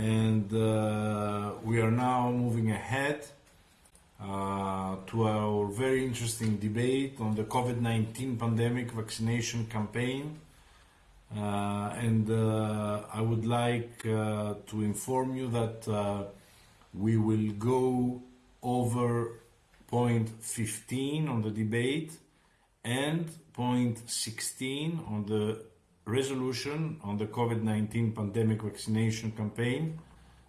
and uh, we are now moving ahead uh, to our very interesting debate on the COVID-19 pandemic vaccination campaign. Uh, and uh, I would like uh, to inform you that uh, we will go over point 15 on the debate and point 16 on the resolution on the COVID-19 pandemic vaccination campaign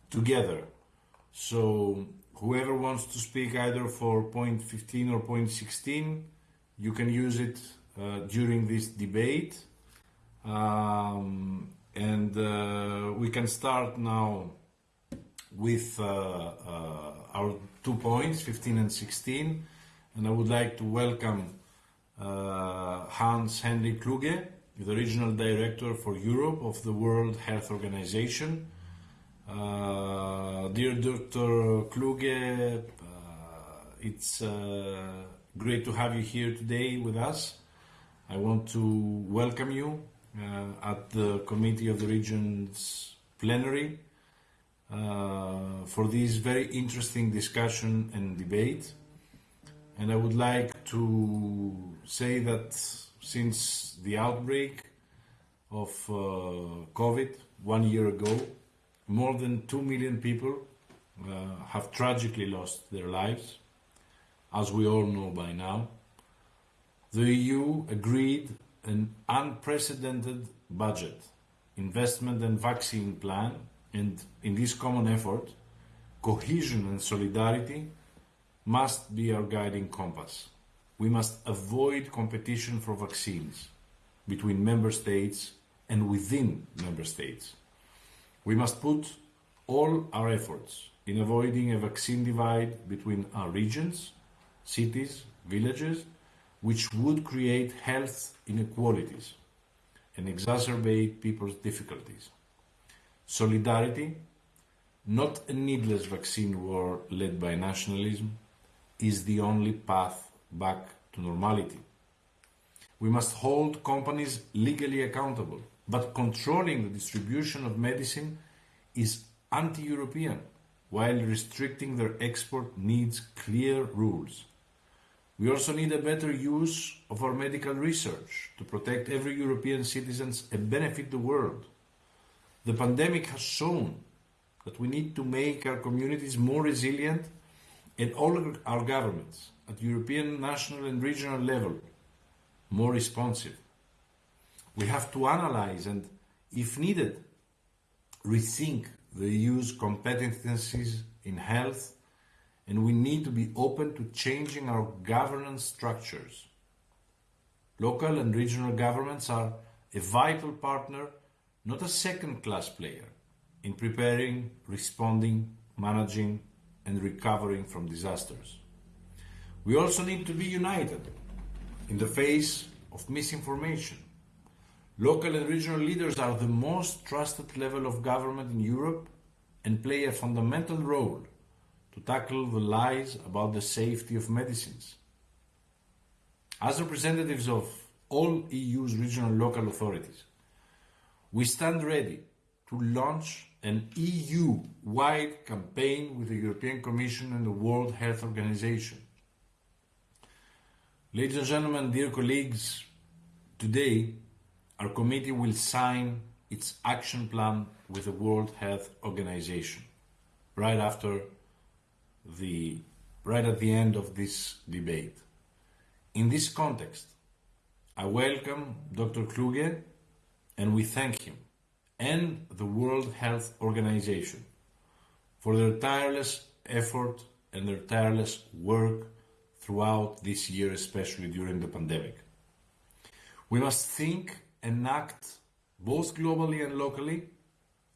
together. So whoever wants to speak either for point 15 or point 16, you can use it uh, during this debate. Um, and uh, we can start now with uh, uh our two points, 15 and 16. And I would like to welcome uh, Hans Henrik Kluge, the Regional Director for Europe of the World Health Organization. Uh, dear Dr. Kluge, uh, it's uh, great to have you here today with us. I want to welcome you uh, at the Committee of the Regions plenary uh, for this very interesting discussion and debate. And I would like to say that since the outbreak of uh, COVID one year ago, more than 2 million people uh, have tragically lost their lives, as we all know by now. The EU agreed an unprecedented budget, investment and vaccine plan, and in this common effort, cohesion and solidarity must be our guiding compass. We must avoid competition for vaccines between member states and within member states. We must put all our efforts in avoiding a vaccine divide between our regions, cities, villages, which would create health inequalities and exacerbate people's difficulties. Solidarity, not a needless vaccine war led by nationalism, is the only path back to normality. We must hold companies legally accountable, but controlling the distribution of medicine is anti-European, while restricting their export needs clear rules. We also need a better use of our medical research to protect every European citizen and benefit the world. The pandemic has shown that we need to make our communities more resilient and all our governments at European, national and regional level more responsive. We have to analyze and, if needed, rethink the EU's competencies in health and we need to be open to changing our governance structures. Local and regional governments are a vital partner, not a second-class player, in preparing, responding, managing and recovering from disasters. We also need to be united in the face of misinformation. Local and regional leaders are the most trusted level of government in Europe and play a fundamental role to tackle the lies about the safety of medicines. As representatives of all EU's regional and local authorities, we stand ready to launch an EU-wide campaign with the European Commission and the World Health Organization. Ladies and gentlemen, dear colleagues, today our committee will sign its action plan with the World Health Organization right after the right at the end of this debate. In this context, I welcome Dr. Kluge and we thank him and the World Health Organization for their tireless effort and their tireless work throughout this year, especially during the pandemic. We must think and act both globally and locally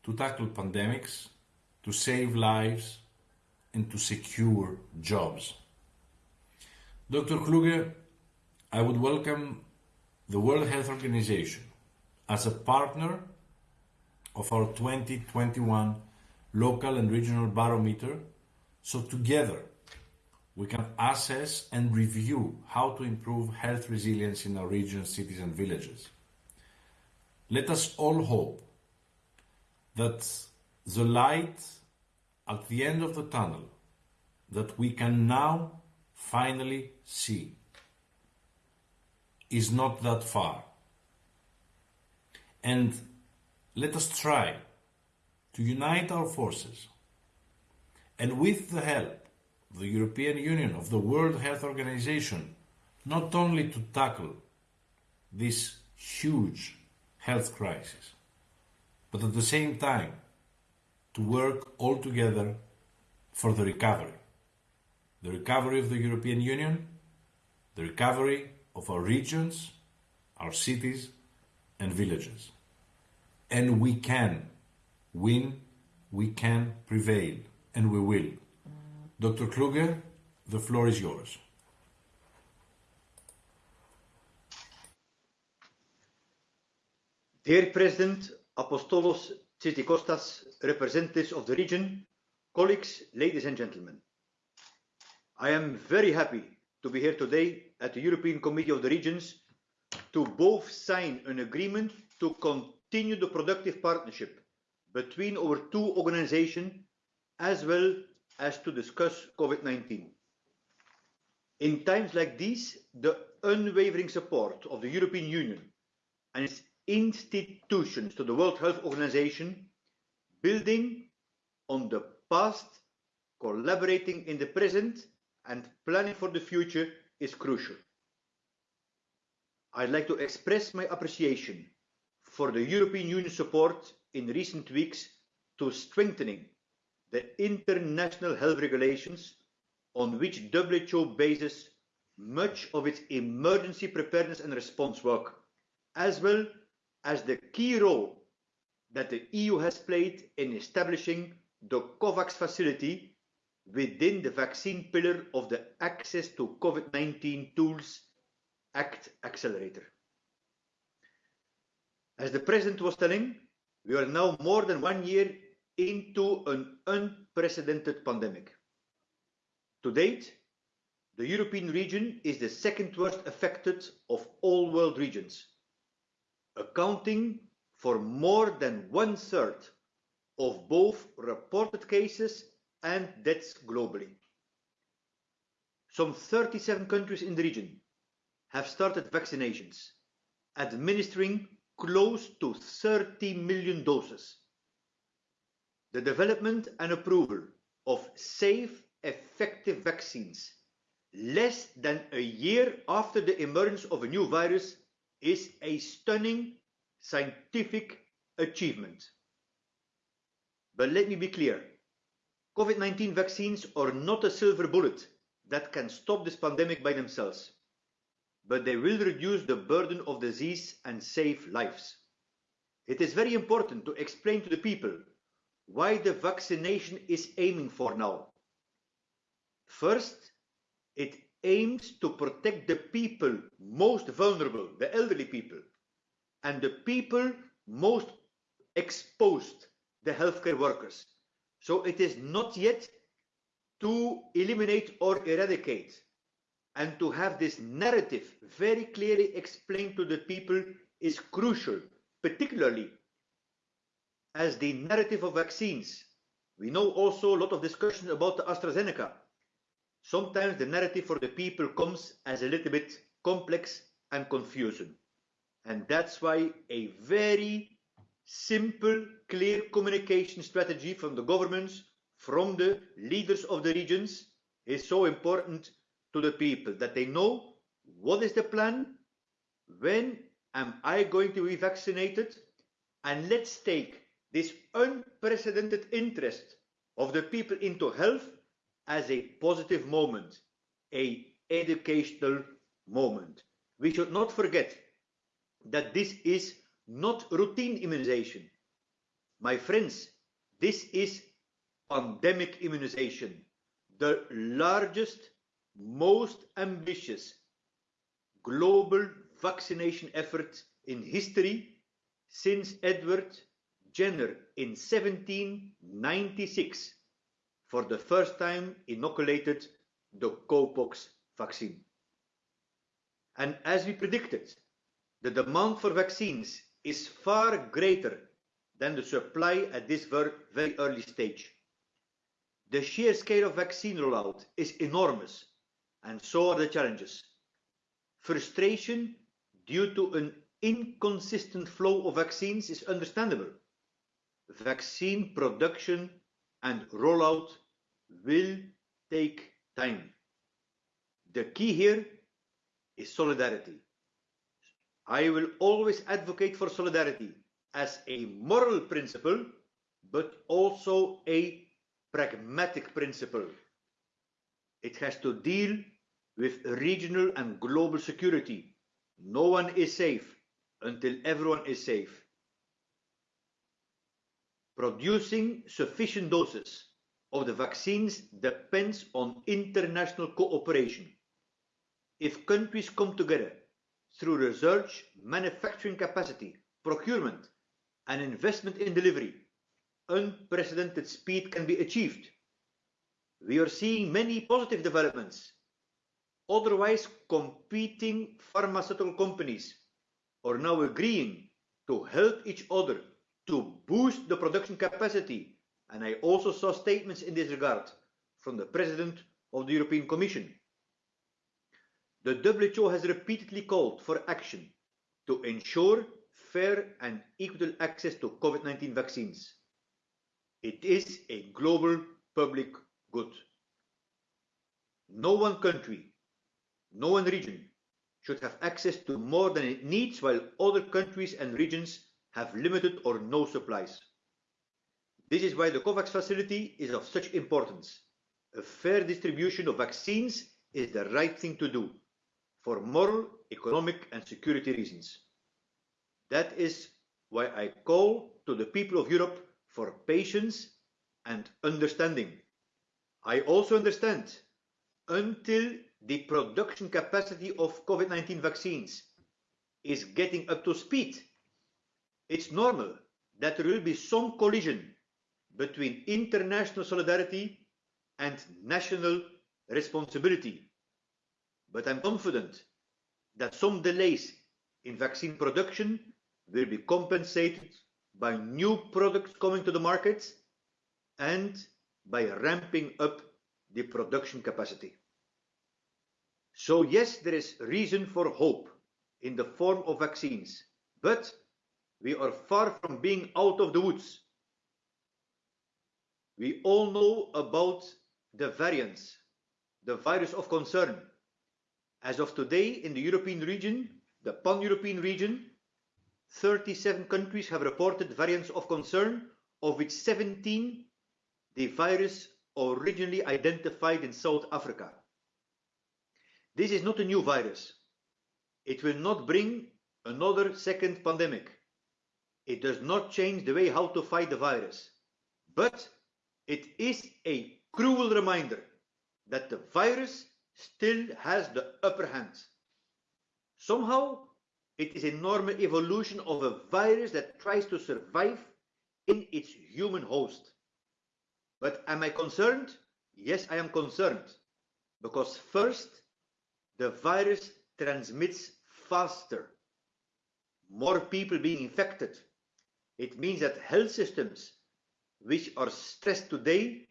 to tackle pandemics, to save lives, and to secure jobs. Dr. Kluge, I would welcome the World Health Organization as a partner of our 2021 local and regional barometer so together we can assess and review how to improve health resilience in our regions, cities and villages. Let us all hope that the light at the end of the tunnel that we can now finally see is not that far. And let us try to unite our forces and with the help the European Union, of the World Health Organization, not only to tackle this huge health crisis, but at the same time to work all together for the recovery. The recovery of the European Union, the recovery of our regions, our cities and villages. And we can win, we can prevail, and we will. Dr. Kluge, the floor is yours. Dear President Apostolos Tzitzikostas, representatives of the region, colleagues, ladies and gentlemen. I am very happy to be here today at the European Committee of the Regions to both sign an agreement to continue the productive partnership between our two organizations as well as to discuss COVID-19. In times like these, the unwavering support of the European Union and its institutions to the World Health Organization, building on the past, collaborating in the present, and planning for the future is crucial. I'd like to express my appreciation for the European Union support in recent weeks to strengthening the international health regulations on which WHO bases much of its emergency preparedness and response work, as well as the key role that the EU has played in establishing the COVAX facility within the vaccine pillar of the Access to COVID-19 Tools Act Accelerator. As the President was telling, we are now more than one year into an unprecedented pandemic. To date, the European region is the second worst affected of all world regions accounting for more than one third of both reported cases and deaths globally. Some 37 countries in the region have started vaccinations, administering close to 30 million doses. The development and approval of safe, effective vaccines less than a year after the emergence of a new virus is a stunning scientific achievement. But let me be clear, COVID-19 vaccines are not a silver bullet that can stop this pandemic by themselves, but they will reduce the burden of disease and save lives. It is very important to explain to the people why the vaccination is aiming for now. First, it aims to protect the people most vulnerable, the elderly people, and the people most exposed, the healthcare workers. So it is not yet to eliminate or eradicate and to have this narrative very clearly explained to the people is crucial, particularly as the narrative of vaccines. We know also a lot of discussion about the AstraZeneca sometimes the narrative for the people comes as a little bit complex and confusing. And that's why a very simple, clear communication strategy from the governments, from the leaders of the regions is so important to the people that they know what is the plan, when am I going to be vaccinated, and let's take this unprecedented interest of the people into health as a positive moment, a educational moment. We should not forget that this is not routine immunization. My friends, this is pandemic immunization, the largest, most ambitious global vaccination effort in history since Edward Jenner in 1796 for the first time inoculated the cowpox vaccine. And as we predicted, the demand for vaccines is far greater than the supply at this very early stage. The sheer scale of vaccine rollout is enormous, and so are the challenges. Frustration due to an inconsistent flow of vaccines is understandable. Vaccine production and rollout will take time. The key here is solidarity. I will always advocate for solidarity as a moral principle, but also a pragmatic principle. It has to deal with regional and global security. No one is safe until everyone is safe. Producing sufficient doses of the vaccines depends on international cooperation. If countries come together through research, manufacturing capacity, procurement, and investment in delivery, unprecedented speed can be achieved. We are seeing many positive developments. Otherwise, competing pharmaceutical companies are now agreeing to help each other to boost the production capacity. And I also saw statements in this regard from the President of the European Commission. The WHO has repeatedly called for action to ensure fair and equitable access to COVID-19 vaccines. It is a global public good. No one country, no one region should have access to more than it needs while other countries and regions have limited or no supplies. This is why the COVAX facility is of such importance. A fair distribution of vaccines is the right thing to do for moral, economic and security reasons. That is why I call to the people of Europe for patience and understanding. I also understand until the production capacity of COVID-19 vaccines is getting up to speed, it's normal that there will be some collision between international solidarity and national responsibility. But I'm confident that some delays in vaccine production will be compensated by new products coming to the market and by ramping up the production capacity. So yes, there is reason for hope in the form of vaccines, but we are far from being out of the woods. We all know about the variants, the virus of concern. As of today, in the European region, the pan-European region, 37 countries have reported variants of concern, of which 17 the virus originally identified in South Africa. This is not a new virus. It will not bring another second pandemic. It does not change the way how to fight the virus. But it is a cruel reminder that the virus still has the upper hand. Somehow, it is a normal evolution of a virus that tries to survive in its human host. But am I concerned? Yes, I am concerned. Because first, the virus transmits faster. More people being infected. It means that health systems which are stressed today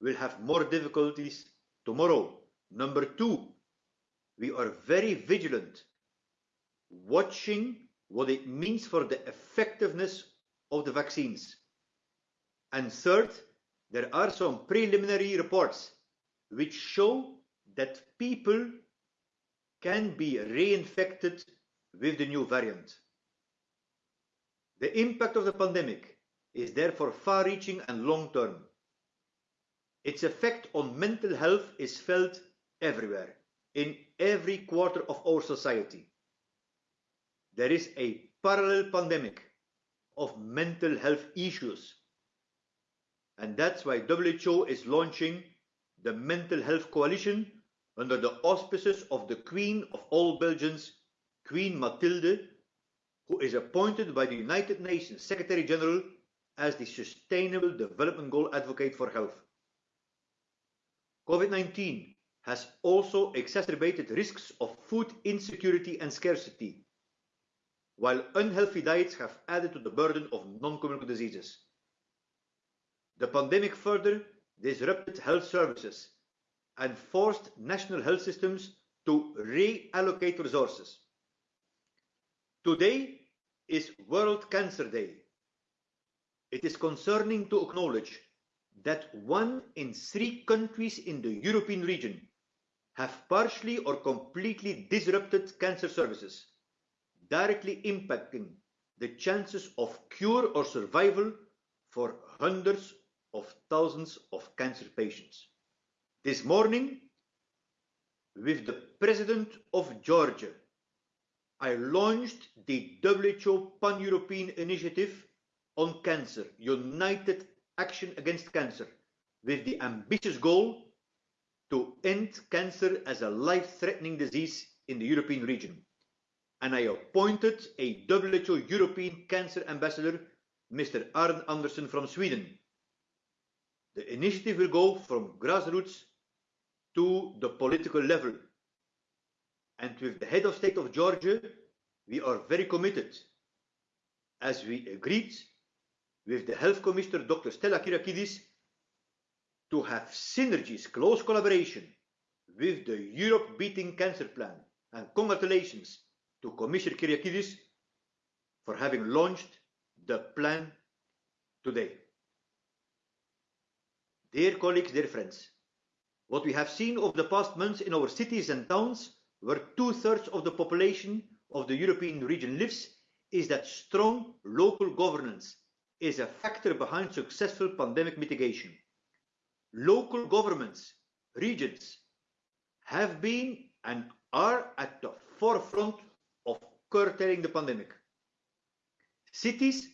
will have more difficulties tomorrow. Number two, we are very vigilant, watching what it means for the effectiveness of the vaccines. And third, there are some preliminary reports which show that people can be reinfected with the new variant. The impact of the pandemic is therefore far-reaching and long-term. Its effect on mental health is felt everywhere, in every quarter of our society. There is a parallel pandemic of mental health issues. And that's why WHO is launching the Mental Health Coalition under the auspices of the Queen of all Belgians, Queen Mathilde, who is appointed by the United Nations Secretary General as the Sustainable Development Goal Advocate for Health. COVID-19 has also exacerbated risks of food insecurity and scarcity. while unhealthy diets have added to the burden of non-communicable diseases. The pandemic further disrupted health services and forced national health systems to reallocate resources. Today is World Cancer Day. It is concerning to acknowledge that one in three countries in the European region have partially or completely disrupted cancer services, directly impacting the chances of cure or survival for hundreds of thousands of cancer patients. This morning, with the President of Georgia, I launched the WHO Pan-European Initiative on Cancer, United Action Against Cancer, with the ambitious goal to end cancer as a life-threatening disease in the European region. And I appointed a WHO European Cancer Ambassador, Mr. Arne Andersen from Sweden. The initiative will go from grassroots to the political level. And with the head of state of Georgia, we are very committed, as we agreed with the health commissioner, Dr. Stella Kyriakides, to have synergies, close collaboration with the Europe Beating Cancer Plan. And congratulations to Commissioner Kyriakides for having launched the plan today. Dear colleagues, dear friends, what we have seen over the past months in our cities and towns, where two-thirds of the population of the European region lives, is that strong local governance is a factor behind successful pandemic mitigation. Local governments, regions, have been and are at the forefront of curtailing the pandemic. Cities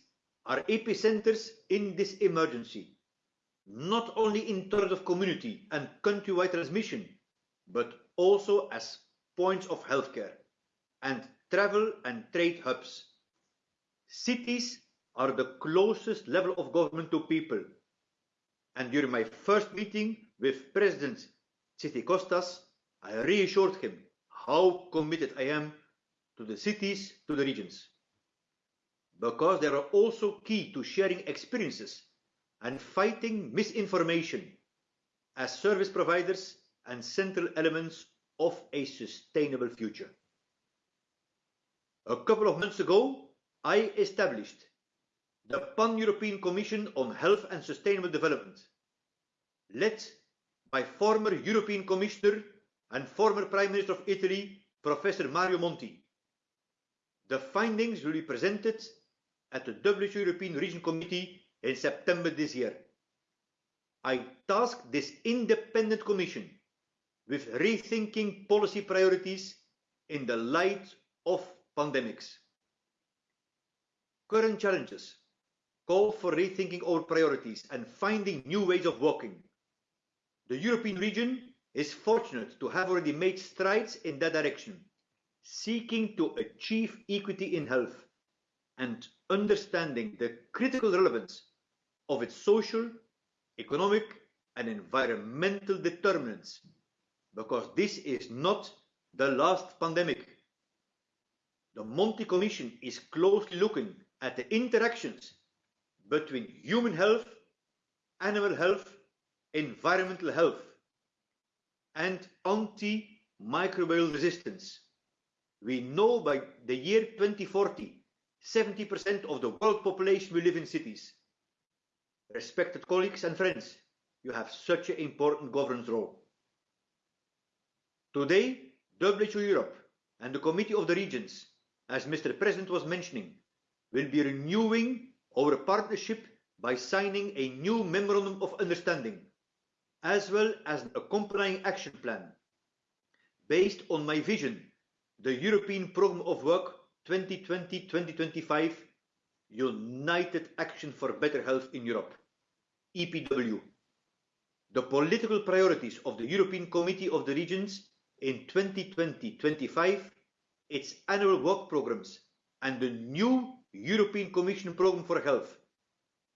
are epicenters in this emergency not only in terms of community and countrywide transmission, but also as points of healthcare and travel and trade hubs. Cities are the closest level of government to people. And during my first meeting with President Tzitzikostas, I reassured him how committed I am to the cities, to the regions. Because they are also key to sharing experiences and fighting misinformation as service providers and central elements of a sustainable future. A couple of months ago, I established the Pan-European Commission on Health and Sustainable Development, led by former European Commissioner and former Prime Minister of Italy, Professor Mario Monti. The findings will be presented at the WHO European Region Committee in September this year. I tasked this independent commission with rethinking policy priorities in the light of pandemics. Current challenges call for rethinking our priorities and finding new ways of working. The European region is fortunate to have already made strides in that direction, seeking to achieve equity in health and understanding the critical relevance of its social, economic, and environmental determinants, because this is not the last pandemic. The Monti Commission is closely looking at the interactions between human health, animal health, environmental health, and antimicrobial resistance. We know by the year 2040, 70% of the world population will live in cities. Respected colleagues and friends, you have such an important governance role. Today, WHO Europe and the Committee of the Regions, as Mr. President was mentioning, will be renewing our partnership by signing a new Memorandum of Understanding, as well as an accompanying action plan. Based on my vision, the European Programme of Work 2020-2025 United Action for Better Health in Europe, EPW. The political priorities of the European Committee of the Regions in 2020-25, its annual work programs, and the new European Commission Programme for Health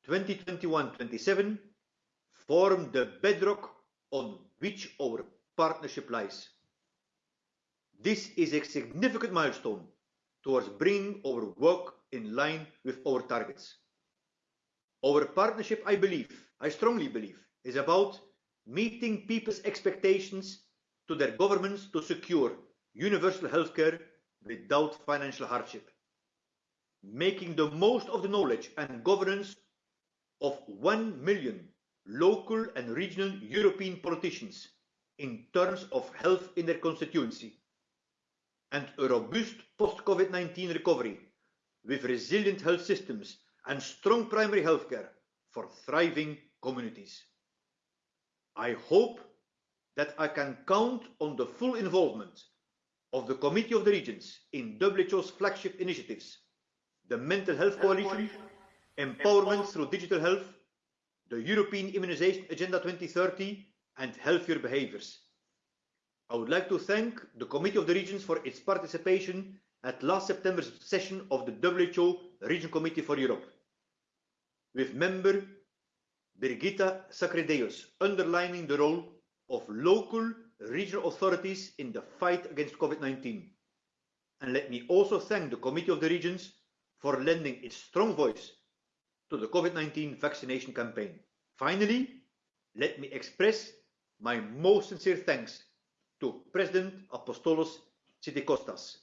2021-27 form the bedrock on which our partnership lies. This is a significant milestone towards bringing our work in line with our targets. Our partnership, I believe, I strongly believe, is about meeting people's expectations to their governments to secure universal healthcare without financial hardship, making the most of the knowledge and governance of 1 million local and regional European politicians in terms of health in their constituency, and a robust post-COVID-19 recovery with resilient health systems and strong primary healthcare for thriving communities. I hope that I can count on the full involvement of the Committee of the Regions in WHO's flagship initiatives, the Mental Health Coalition, Empowerment through Digital Health, the European Immunization Agenda 2030, and Healthier Behaviors. I would like to thank the Committee of the Regions for its participation at last September's session of the WHO Region Committee for Europe, with member Birgitta Sacredeus underlining the role of local regional authorities in the fight against COVID-19. And let me also thank the Committee of the Regions for lending its strong voice to the COVID-19 vaccination campaign. Finally, let me express my most sincere thanks to President Apostolos Tzitzikostas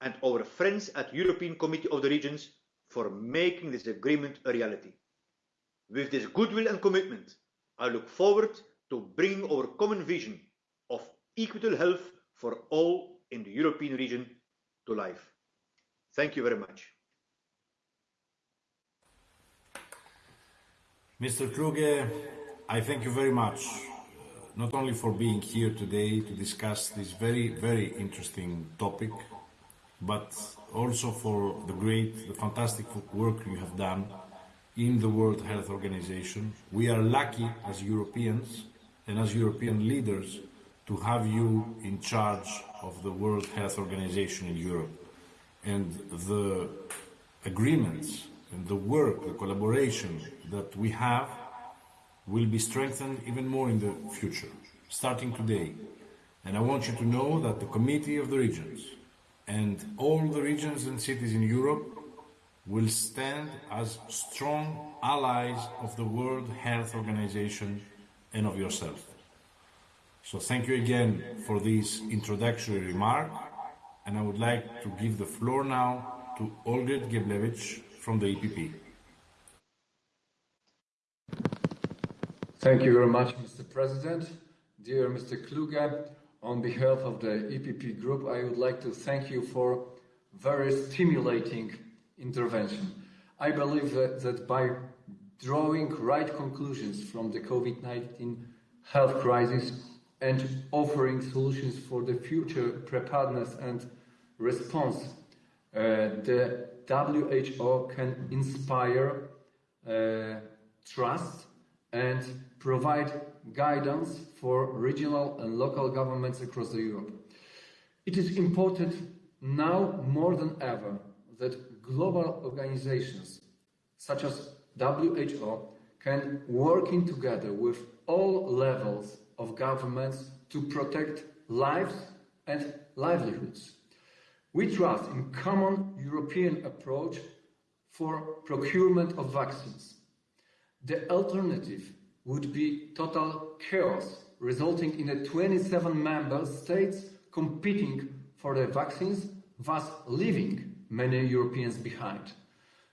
and our friends at European Committee of the Regions for making this agreement a reality. With this goodwill and commitment, I look forward to bring our common vision of equitable health for all in the European region to life. Thank you very much. Mr. Kluge, I thank you very much, not only for being here today to discuss this very, very interesting topic, but also for the great, the fantastic work you have done in the World Health Organization. We are lucky as Europeans and as European leaders to have you in charge of the World Health Organization in Europe. And the agreements and the work, the collaboration that we have will be strengthened even more in the future, starting today. And I want you to know that the Committee of the Regions and all the regions and cities in Europe will stand as strong allies of the World Health Organization and of yourself. So thank you again for this introductory remark, and I would like to give the floor now to Olgierd Geblewicz from the EPP. Thank you very much, Mr. President. Dear Mr. Kluge, on behalf of the EPP Group, I would like to thank you for very stimulating intervention. I believe that, that by drawing right conclusions from the COVID-19 health crisis and offering solutions for the future preparedness and response, uh, the WHO can inspire uh, trust and provide guidance for regional and local governments across Europe. It is important now more than ever that global organizations such as WHO can working together with all levels of governments to protect lives and livelihoods. We trust in common European approach for procurement of vaccines. The alternative would be total chaos, resulting in a 27 member states competing for the vaccines, thus leaving many Europeans behind.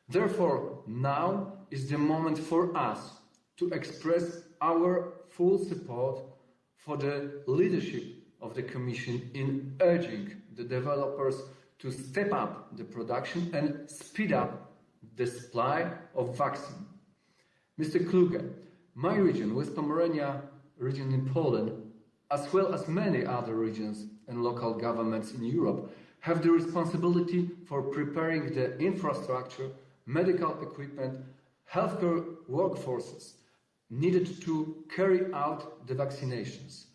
Therefore, now is the moment for us to express our full support for the leadership of the Commission in urging the developers to step up the production and speed up the supply of vaccine. Mr. Kluge, my region, West Pomerania region in Poland, as well as many other regions and local governments in Europe, have the responsibility for preparing the infrastructure, medical equipment, healthcare workforces needed to carry out the vaccinations.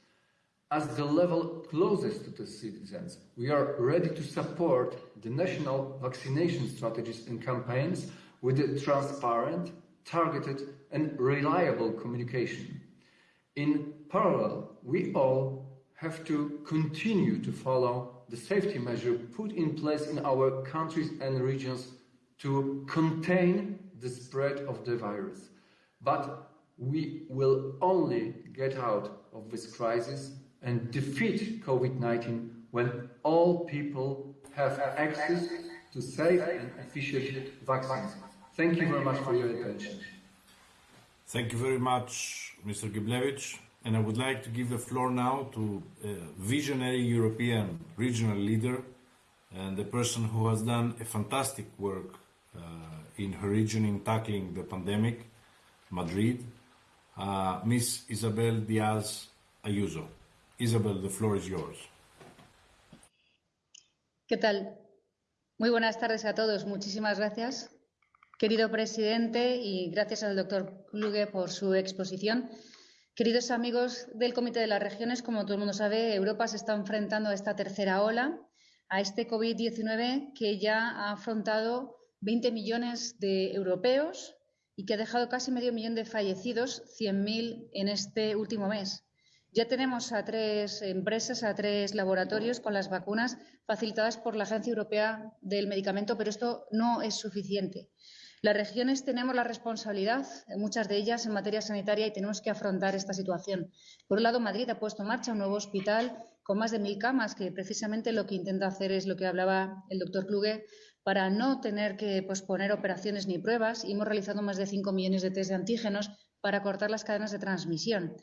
As the level closest to the citizens, we are ready to support the national vaccination strategies and campaigns with a transparent, targeted and reliable communication. In parallel, we all have to continue to follow the safety measure put in place in our countries and regions to contain the spread of the virus. But we will only get out of this crisis and defeat COVID-19 when all people have access to safe and efficient vaccines. Thank you very much for your attention. Thank you very much, Mr. Geblewicz. And I would like to give the floor now to a visionary European regional leader and the person who has done a fantastic work uh, in her region in tackling the pandemic, Madrid, uh, Miss Isabel Diaz Ayuso. Isabel, the floor is yours. ¿Qué tal? Muy buenas tardes a todos. Muchísimas gracias, querido presidente, y gracias al doctor Kluge por su exposición. Queridos amigos del Comité de las Regiones, como todo el mundo sabe, Europa se está enfrentando a esta tercera ola, a este COVID-19 que ya ha afrontado 20 millones de europeos y que ha dejado casi medio millón de fallecidos, 100.000 en este último mes. Ya tenemos a tres empresas, a tres laboratorios con las vacunas facilitadas por la Agencia Europea del Medicamento, pero esto no es suficiente. Las regiones tenemos la responsabilidad, muchas de ellas en materia sanitaria, y tenemos que afrontar esta situación. Por un lado, Madrid ha puesto en marcha un nuevo hospital con más de mil camas, que precisamente lo que intenta hacer es lo que hablaba el doctor Kluge, para no tener que posponer operaciones ni pruebas. Hemos realizado más de cinco millones de test de antígenos para cortar las cadenas de transmisión.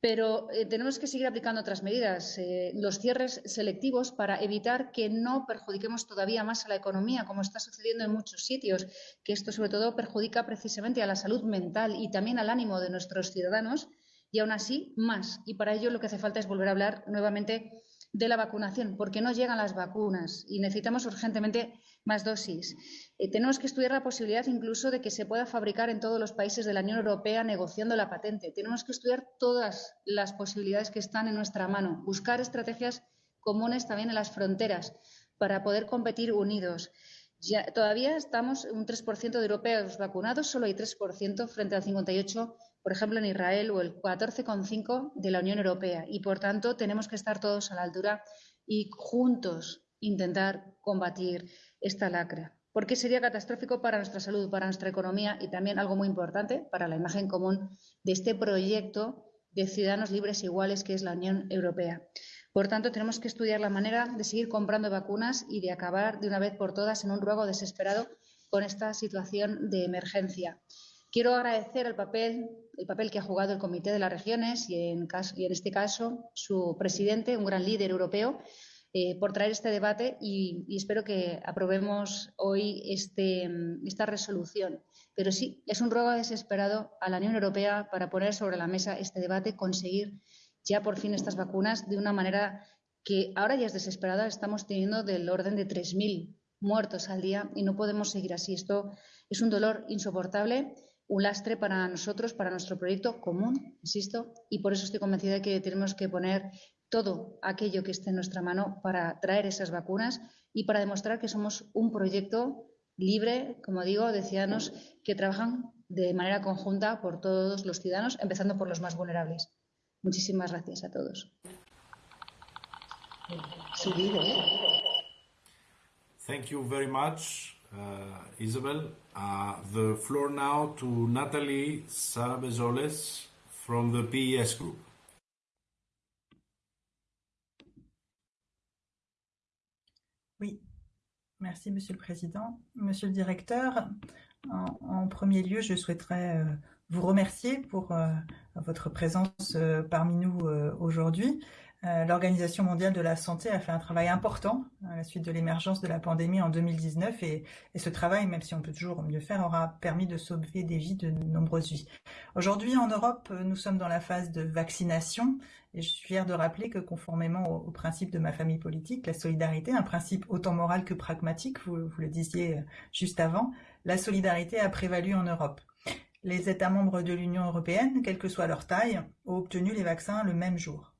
Pero eh, tenemos que seguir aplicando otras medidas, eh, los cierres selectivos para evitar que no perjudiquemos todavía más a la economía, como está sucediendo en muchos sitios, que esto sobre todo perjudica precisamente a la salud mental y también al ánimo de nuestros ciudadanos y aún así más. Y para ello lo que hace falta es volver a hablar nuevamente de la vacunación, porque no llegan las vacunas y necesitamos urgentemente más dosis. Eh, tenemos que estudiar la posibilidad incluso de que se pueda fabricar en todos los países de la Unión Europea negociando la patente. Tenemos que estudiar todas las posibilidades que están en nuestra mano, buscar estrategias comunes también en las fronteras para poder competir unidos. Ya, todavía estamos un 3% de europeos vacunados, solo hay 3% frente al 58%, por ejemplo, en Israel o el 14,5% de la Unión Europea. Y, por tanto, tenemos que estar todos a la altura y juntos intentar combatir esta lacra, porque sería catastrófico para nuestra salud, para nuestra economía y también algo muy importante para la imagen común de este proyecto de ciudadanos libres e iguales que es la Unión Europea. Por tanto, tenemos que estudiar la manera de seguir comprando vacunas y de acabar de una vez por todas en un ruego desesperado con esta situación de emergencia. Quiero agradecer el papel, el papel que ha jugado el Comité de las Regiones y en, caso, y en este caso su presidente, un gran líder europeo, eh, por traer este debate y, espero que aprobemos hoy este, esta resolución. Pero sí, es un ruego desesperado a la Unión Europea para poner sobre la mesa este debate, conseguir ya por fin estas vacunas de una manera que ahora ya es desesperada. Estamos teniendo del orden de 3.000 muertos al día y no podemos seguir así. Esto es un dolor insoportable, un lastre para nosotros, para nuestro proyecto común, insisto, y por eso estoy convencida de que tenemos que poner todo aquello que esté en nuestra mano para traer esas vacunas y para demostrar que somos un proyecto libre, como digo, de ciudadanos que trabajan de manera conjunta por todos los ciudadanos, empezando por los más vulnerables. Muchísimas gracias a todos. Thank you very much, uh, Isabel. Uh, the floor now to Natalie Sabezoles from the PES Group. Merci Monsieur le Président. Monsieur le Directeur, en, premier lieu, je souhaiterais euh, vous remercier pour euh, votre présence euh, parmi nous aujourd'hui. L'Organisation mondiale de la santé a fait un travail important à la suite de l'émergence de la pandémie en 2019 et, et, ce travail, même si on peut toujours mieux faire, aura permis de sauver des vies, de nombreuses vies. Aujourd'hui, en Europe, nous sommes dans la phase de vaccination je suis fière de rappeler que conformément au, au, principe de ma famille politique, la solidarité, un principe autant moral que pragmatique, vous, vous le disiez juste avant, la solidarité a prévalu en Europe. Les États membres de l'Union européenne, quelle que soit leur taille, ont obtenu les vaccins le même jour.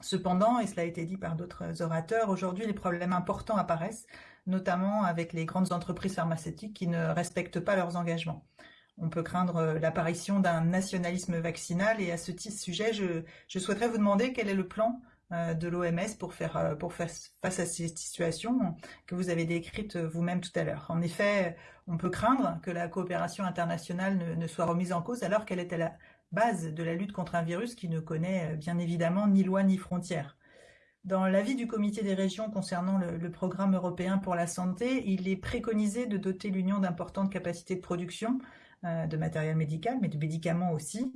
Cependant, et cela a été dit par d'autres orateurs, aujourd'hui les problèmes importants apparaissent, notamment avec les grandes entreprises pharmaceutiques qui ne respectent pas leurs engagements. On peut craindre l'apparition d'un nationalisme vaccinal et à ce sujet, je, souhaiterais vous demander quel est le plan de l'OMS pour faire, faire face à ces situations que vous avez décrites vous-même tout à l'heure. En effet, on peut craindre que la coopération internationale ne, soit remise en cause alors qu'elle est à la base de la lutte contre un virus qui ne connaît bien évidemment ni loi ni frontières. Dans l'avis du comité des régions concernant le, programme européen pour la santé, il est préconisé de doter l'Union d'importantes capacités de production euh, de matériel médical, mais de médicaments aussi.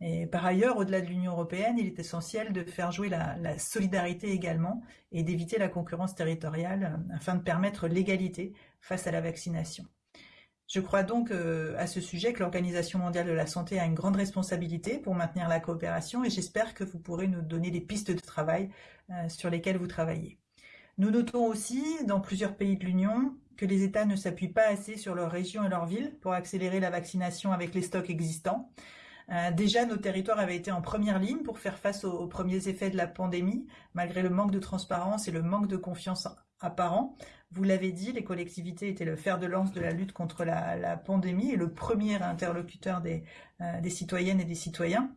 Et par ailleurs, au-delà de l'Union européenne, il est essentiel de faire jouer la, solidarité également et d'éviter la concurrence territoriale euh, afin de permettre l'égalité face à la vaccination. Je crois donc euh, à ce sujet que l'Organisation mondiale de la santé a une grande responsabilité pour maintenir la coopération et j'espère que vous pourrez nous donner des pistes de travail euh, sur lesquelles vous travaillez. Nous notons aussi, dans plusieurs pays de l'Union, que les États ne s'appuient pas assez sur leurs régions et leurs villes pour accélérer la vaccination avec les stocks existants. Euh, déjà, nos territoires avaient été en première ligne pour faire face aux, premiers effets de la pandémie, malgré le manque de transparence et le manque de confiance apparent. Vous l'avez dit, les collectivités étaient le fer de lance de la lutte contre la, pandémie et le premier interlocuteur des, euh, des, citoyennes et des citoyens.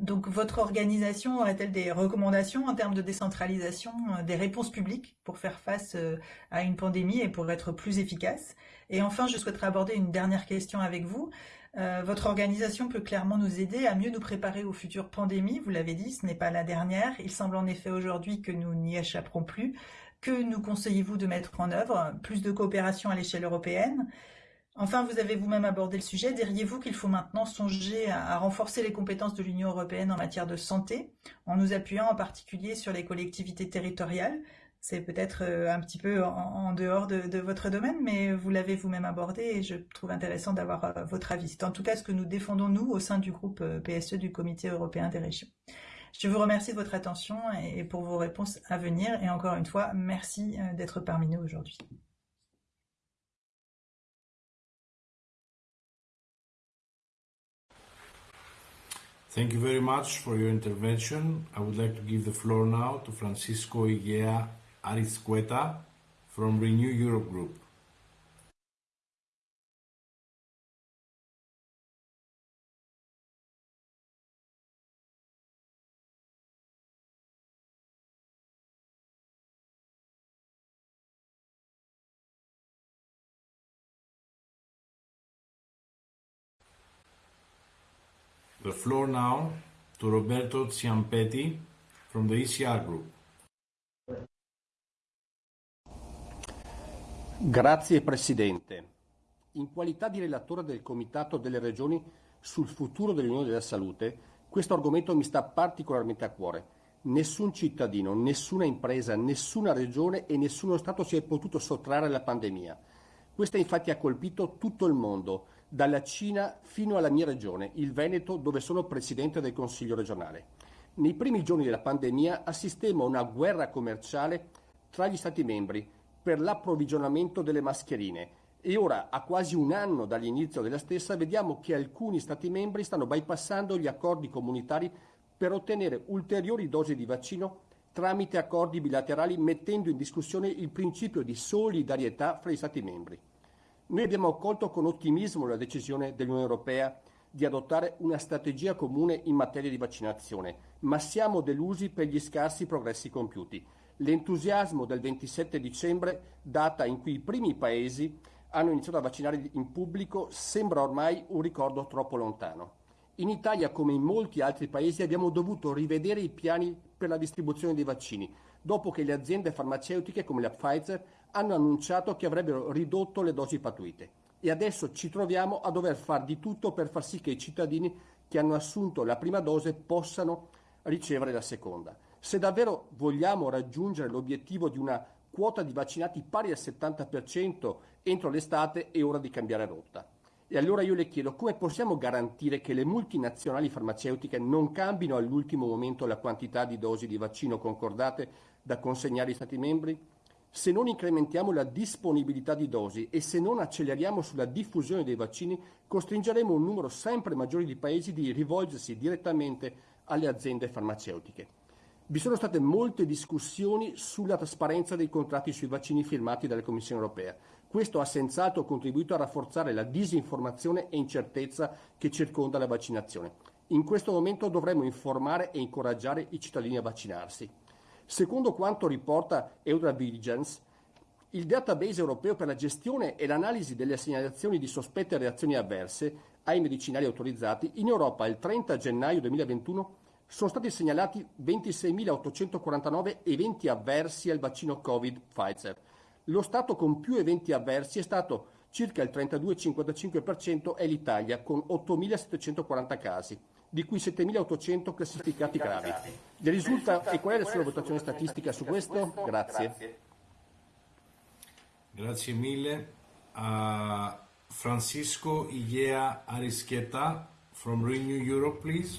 Donc votre organisation aurait-elle des recommandations en termes de décentralisation euh, des réponses publiques pour faire face euh, à une pandémie et pour être plus efficace? Et enfin, je souhaiterais aborder une dernière question avec vous. Euh, votre organisation peut clairement nous aider à mieux nous préparer aux futures pandémies. Vous l'avez dit, ce n'est pas la dernière. Il semble en effet aujourd'hui que nous n'y échapperons plus. Que nous conseillez-vous de mettre en œuvre? Plus de coopération à l'échelle européenne? Enfin, vous avez vous-même abordé le sujet. Diriez-vous qu'il faut maintenant songer à, renforcer les compétences de l'Union européenne en matière de santé, en nous appuyant en particulier sur les collectivités territoriales? C'est peut-être euh, un petit peu en, dehors de, de, votre domaine, mais vous l'avez vous-même abordé et je trouve intéressant d'avoir euh, votre avis. C'est en tout cas ce que nous défendons, nous, au sein du groupe euh, PSE du Comité européen des régions. Je vous remercie de votre attention et pour vos réponses à venir. Et encore une fois, merci d'être parmi nous aujourd'hui. Thank you very much for your intervention. I would like to give the floor now to Francisco Igea Arizcueta from Renew Europe Group. The floor now to Roberto Ciampetti from the ECR Group. Grazie Presidente. In qualità di relatore del Comitato delle Regioni sul futuro dell'Unione della Salute, questo argomento mi sta particolarmente a cuore. Nessun cittadino, nessuna impresa, nessuna regione e nessuno Stato si è potuto sottrarre alla pandemia. Questa infatti ha colpito tutto il mondo, dalla Cina fino alla mia regione, il Veneto, dove sono presidente del Consiglio regionale. Nei primi giorni della pandemia assistemmo a una guerra commerciale tra gli Stati membri per l'approvvigionamento delle mascherine e ora, a quasi un anno dall'inizio della stessa, vediamo che alcuni Stati membri stanno bypassando gli accordi comunitari per ottenere ulteriori dosi di vaccino tramite accordi bilaterali mettendo in discussione il principio di solidarietà fra gli Stati membri. Noi abbiamo accolto con ottimismo la decisione dell'Unione Europea di adottare una strategia comune in materia di vaccinazione, ma siamo delusi per gli scarsi progressi compiuti. L'entusiasmo del 27 dicembre, data in cui i primi paesi hanno iniziato a vaccinare in pubblico, sembra ormai un ricordo troppo lontano. In Italia, come in molti altri paesi, abbiamo dovuto rivedere i piani per la distribuzione dei vaccini, dopo che le aziende farmaceutiche come la Pfizer hanno annunciato che avrebbero ridotto le dosi pattuite e adesso ci troviamo a dover fare di tutto per far sì che i cittadini che hanno assunto la prima dose possano ricevere la seconda. Se davvero vogliamo raggiungere l'obiettivo di una quota di vaccinati pari al 70% entro l'estate è ora di cambiare rotta. E allora io le chiedo come possiamo garantire che le multinazionali farmaceutiche non cambino all'ultimo momento la quantità di dosi di vaccino concordate da consegnare agli Stati membri? Se non incrementiamo la disponibilità di dosi e se non acceleriamo sulla diffusione dei vaccini, costringeremo un numero sempre maggiore di paesi di rivolgersi direttamente alle aziende farmaceutiche. Vi sono state molte discussioni sulla trasparenza dei contratti sui vaccini firmati dalla Commissione europea. Questo ha senz'altro contribuito a rafforzare la disinformazione e incertezza che circonda la vaccinazione. In questo momento dovremmo informare e incoraggiare i cittadini a vaccinarsi. Secondo quanto riporta EudraVigilance, il database europeo per la gestione e l'analisi delle segnalazioni di sospette reazioni avverse ai medicinali autorizzati, in Europa il 30 gennaio 2021 sono stati segnalati 26.849 eventi avversi al vaccino Covid Pfizer. Lo Stato con più eventi avversi è stato circa il 32,55% è l'Italia con 8.740 casi di cui 7.800 classificati gravi. Le risulta e qual è la sua valutazione statistica su questo? Grazie. Grazie mille. Uh, Francisco Illea Arisqueta from Renew Europe, please.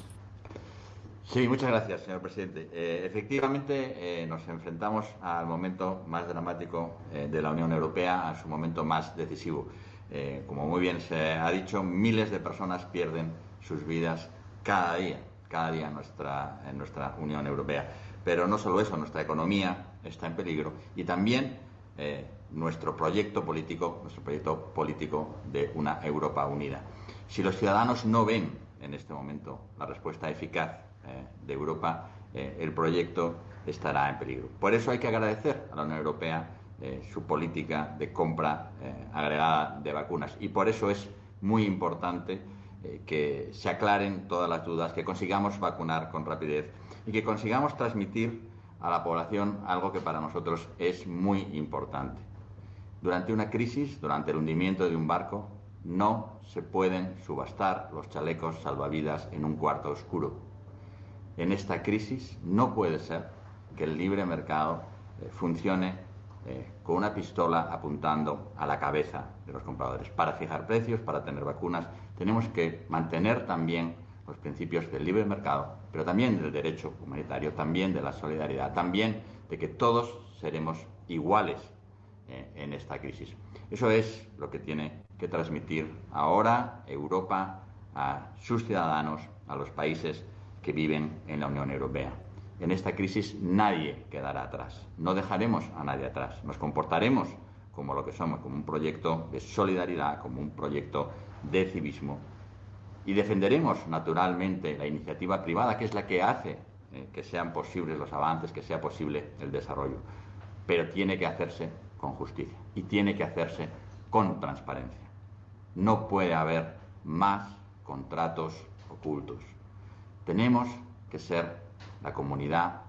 Sí, muchas gracias, señor presidente. Eh, efectivamente, eh, nos enfrentamos al momento más dramático eh, de la Unión Europea, a su momento más decisivo. Eh, como muy bien se ha dicho, miles de personas pierden sus vidas cada día, cada día en nuestra, en nuestra Unión Europea. Pero no solo eso, nuestra economía está en peligro y también eh, nuestro proyecto político, nuestro proyecto político de una Europa unida. Si los ciudadanos no ven en este momento la respuesta eficaz eh, de Europa, eh, el proyecto estará en peligro. Por eso hay que agradecer a la Unión Europea su política de compra agregada de vacunas y por eso es muy importante eh, que se aclaren todas las dudas, que consigamos vacunar con rapidez y que consigamos transmitir a la población algo que para nosotros es muy importante. Durante una crisis, durante el hundimiento de un barco, no se pueden subastar los chalecos salvavidas en un cuarto oscuro. En esta crisis no puede ser que el libre mercado eh, funcione eh, con una pistola apuntando a la cabeza de los compradores. Para fijar precios, para tener vacunas, tenemos que mantener también los principios del libre mercado, pero también del derecho humanitario, también de la solidaridad, también de que todos seremos iguales eh, en esta crisis. Eso es lo que tiene que transmitir ahora Europa a sus ciudadanos, a los países que viven en la Unión Europea. En esta crisis nadie quedará atrás, no dejaremos a nadie atrás, nos comportaremos como lo que somos, como un proyecto de solidaridad, como un proyecto de civismo y defenderemos naturalmente la iniciativa privada, que es la que hace eh, que sean posibles los avances, que sea posible el desarrollo. Pero tiene que hacerse con justicia y tiene que hacerse con transparencia. No puede haber más contratos ocultos. Tenemos que ser la comunidad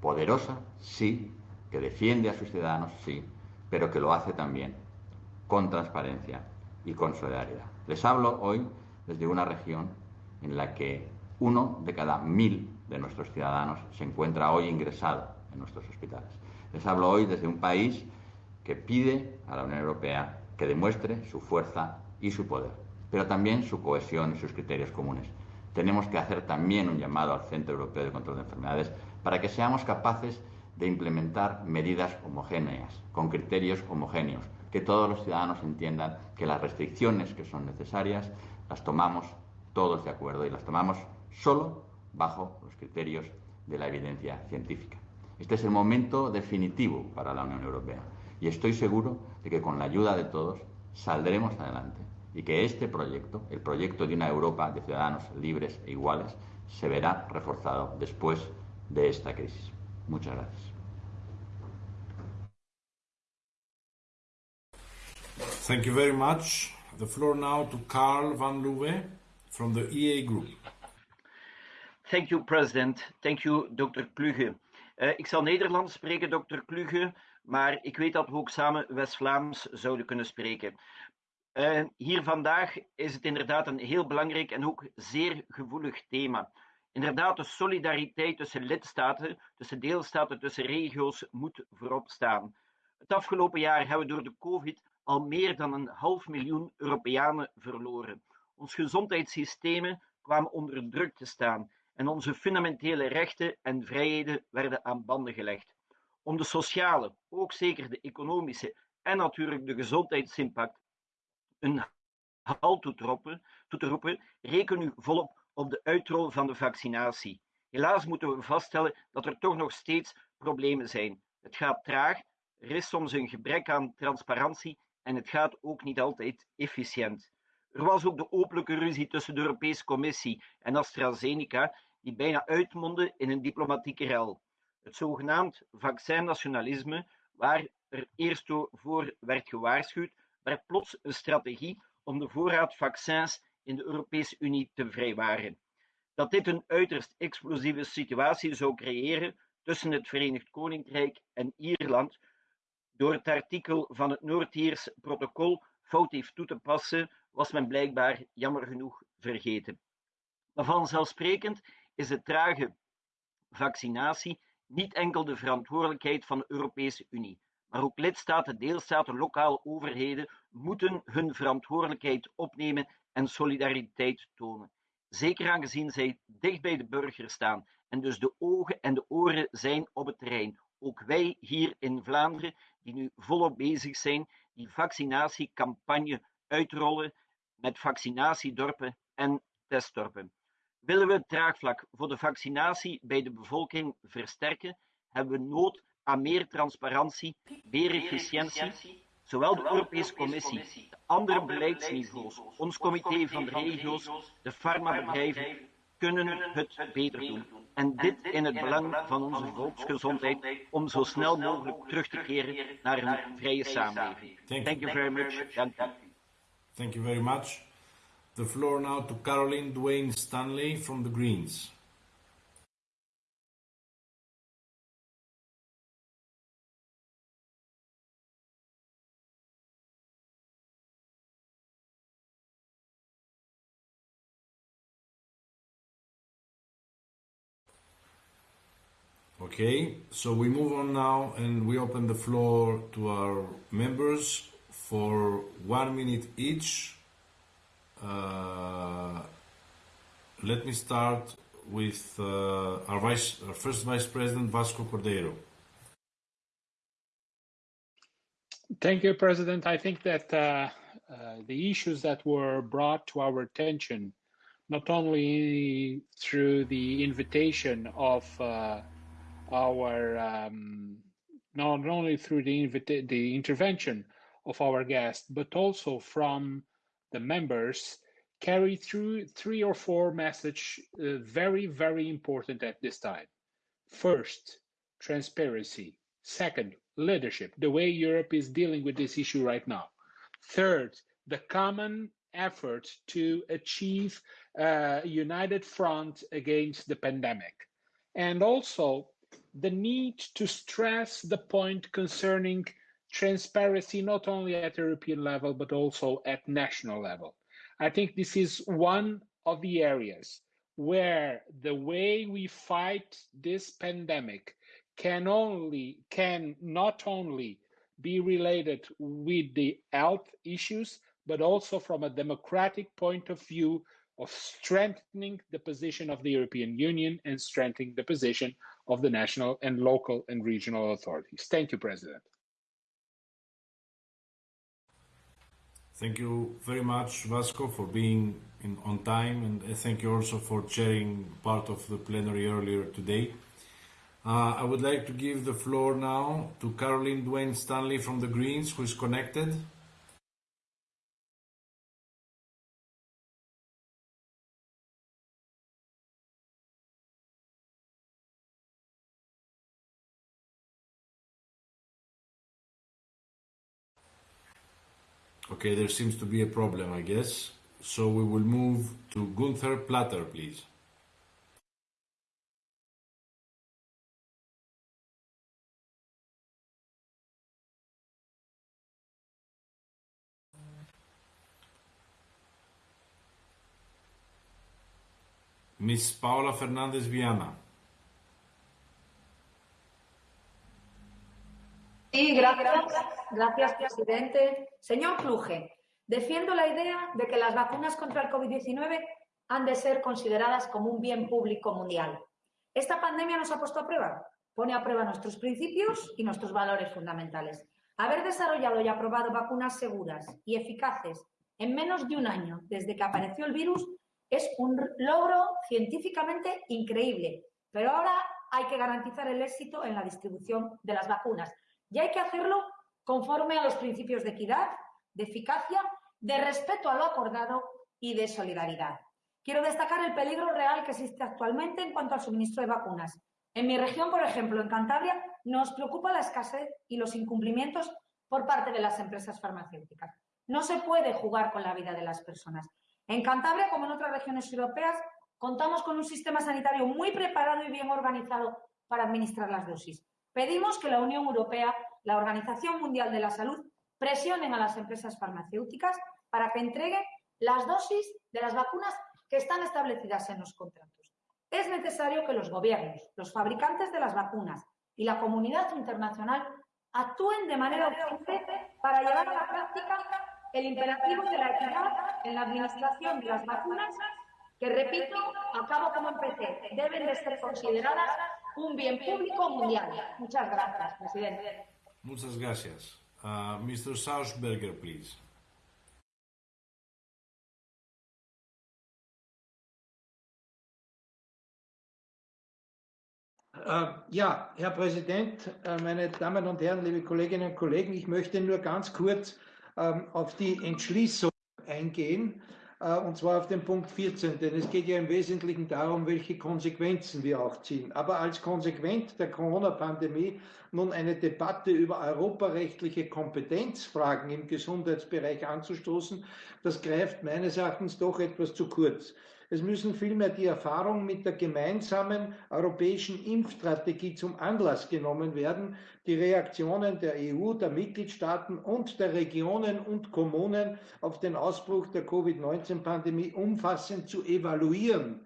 poderosa, sí, que defiende a sus ciudadanos, sí, pero que lo hace también con transparencia y con solidaridad. Les hablo hoy desde una región en la que uno de cada mil de nuestros ciudadanos se encuentra hoy ingresado en nuestros hospitales. Les hablo hoy desde un país que pide a la Unión Europea que demuestre su fuerza y su poder, pero también su cohesión y sus criterios comunes. Tenemos que hacer también un llamado al Centro Europeo de Control de Enfermedades para que seamos capaces de implementar medidas homogéneas, con criterios homogéneos, que todos los ciudadanos entiendan que las restricciones que son necesarias las tomamos todos de acuerdo y las tomamos solo bajo los criterios de la evidencia científica. Este es el momento definitivo para la Unión Europea y estoy seguro de que con la ayuda de todos saldremos adelante y que este proyecto, el proyecto de una Europa de ciudadanos libres e iguales, se verá reforzado después de esta crisis. Muchas gracias. Thank you very much. The floor now to Carl van Louwe from the EA Group. Thank you, President. Thank you, Dr. Kluge. Uh, ik zal Nederlands spreken, Dr. Kluge, maar ik weet dat we ook samen West-Vlaams zouden kunnen spreken. Uh, hier vandaag is het inderdaad een heel belangrijk en ook zeer gevoelig thema. Inderdaad, de solidariteit tussen lidstaten, tussen deelstaten, tussen regio's moet voorop staan. Het afgelopen jaar hebben we door de COVID al meer dan een half miljoen Europeanen verloren. Ons gezondheidssystemen kwamen onder druk te staan en onze fundamentele rechten en vrijheden werden aan banden gelegd. Om de sociale, ook zeker de economische en natuurlijk de gezondheidsimpact een halt toe te roepen, toe te reken u volop op de uitrol van de vaccinatie. Helaas moeten we vaststellen dat er toch nog steeds problemen zijn. Het gaat traag, er is soms een gebrek aan transparantie en het gaat ook niet altijd efficiënt. Er was ook de openlijke ruzie tussen de Europese Commissie en AstraZeneca, die bijna uitmondde in een diplomatieke rel. Het zogenaamd vaccinnationalisme, waar er eerst voor werd gewaarschuwd, werd plots een strategie om de voorraad vaccins in de Europese Unie te vrijwaren. Dat dit een uiterst explosieve situatie zou creëren tussen het Verenigd Koninkrijk en Ierland, door het artikel van het Noord-Iers protocol fout heeft toe te passen, was men blijkbaar jammer genoeg vergeten. Maar vanzelfsprekend is de trage vaccinatie niet enkel de verantwoordelijkheid van de Europese Unie, maar ook lidstaten, deelstaten, lokale overheden moeten hun verantwoordelijkheid opnemen en solidariteit tonen. Zeker aangezien zij dicht bij de burger staan en dus de ogen en de oren zijn op het terrein. Ook wij hier in Vlaanderen, die nu volop bezig zijn, die vaccinatiecampagne uitrollen met vaccinatiedorpen en testdorpen. Willen we het draagvlak voor de vaccinatie bij de bevolking versterken, hebben we nood aan meer transparantie, meer efficiëntie. Zowel de Europese Commissie, de andere beleidsniveaus, ons comité van de regio's, de farmabedrijven kunnen het beter doen. En dit in het belang van onze volksgezondheid om zo snel mogelijk terug te keren naar een vrije samenleving. Thank you very much. Dank u. Thank you very much. The floor now to Caroline Dwayne Stanley from the Greens. Okay, so we move on now and we open the floor to our members for one minute each. Uh, let me start with uh, our, vice, our first Vice President, Vasco Cordeiro. Thank you, President. I think that uh, uh, the issues that were brought to our attention, not only through the invitation of uh, our, um, not only through the, the intervention of our guest, but also from the members, carry through three or four messages uh, very, very important at this time. First, transparency. Second, leadership, the way Europe is dealing with this issue right now. Third, the common effort to achieve a united front against the pandemic. And also the need to stress the point concerning transparency, not only at European level, but also at national level. I think this is one of the areas where the way we fight this pandemic can only can not only be related with the health issues but also from a democratic point of view of strengthening the position of the European Union and strengthening the position of the national and local and regional authorities. Thank you, President. Thank you very much, Vasco, for being in, on time, and thank you also for chairing part of the plenary earlier today. Uh, I would like to give the floor now to Caroline Dwayne Stanley from the Greens, who is connected. Okay, there seems to be a problem, I guess. So we will move to Gunther Platter, please. Miss Paola Fernandez Viana. Sí, gracias. Gracias, presidente. Señor Kluge, defiendo la idea de que las vacunas contra el COVID-19 han de ser consideradas como un bien público mundial. Esta pandemia nos ha puesto a prueba, pone a prueba nuestros principios y nuestros valores fundamentales. Haber desarrollado y aprobado vacunas seguras y eficaces en menos de un año desde que apareció el virus es un logro científicamente increíble, pero ahora hay que garantizar el éxito en la distribución de las vacunas y hay que hacerlo conforme a los principios de equidad, de eficacia, de respeto a lo acordado y de solidaridad. Quiero destacar el peligro real que existe actualmente en cuanto al suministro de vacunas. En mi región, por ejemplo, en Cantabria, nos preocupa la escasez y los incumplimientos por parte de las empresas farmacéuticas. No se puede jugar con la vida de las personas. En Cantabria, como en otras regiones europeas, contamos con un sistema sanitario muy preparado y bien organizado para administrar las dosis. Pedimos que la Unión Europea, la Organización Mundial de la Salud, presionen a las empresas farmacéuticas para que entreguen las dosis de las vacunas que están establecidas en los contratos. Es necesario que los gobiernos, los fabricantes de las vacunas y la comunidad internacional actúen de manera urgente para llevar a la práctica el imperativo de la equidad en la administración de las vacunas, que repito, acabo como empecé, deben de ser consideradas un bien público mundial. Muchas gracias, presidente. Muchas gracias. Uh, Mr. Sausberger, please. Äh, ja, Herr Präsident, äh, meine Damen und Herren, liebe Kolleginnen und Kollegen, ich möchte nur ganz kurz ähm, auf die Entschließung eingehen, und zwar auf den Punkt 14, denn es geht ja im Wesentlichen darum, welche Konsequenzen wir auch ziehen. Aber als Konsequenz der Corona-Pandemie nun eine Debatte über europarechtliche Kompetenzfragen im Gesundheitsbereich anzustoßen, das greift meines Erachtens doch etwas zu kurz. Es müssen vielmehr die Erfahrungen mit der gemeinsamen europäischen Impfstrategie zum Anlass genommen werden, die Reaktionen der EU, der Mitgliedstaaten und der Regionen und Kommunen auf den Ausbruch der Covid-19-Pandemie umfassend zu evaluieren,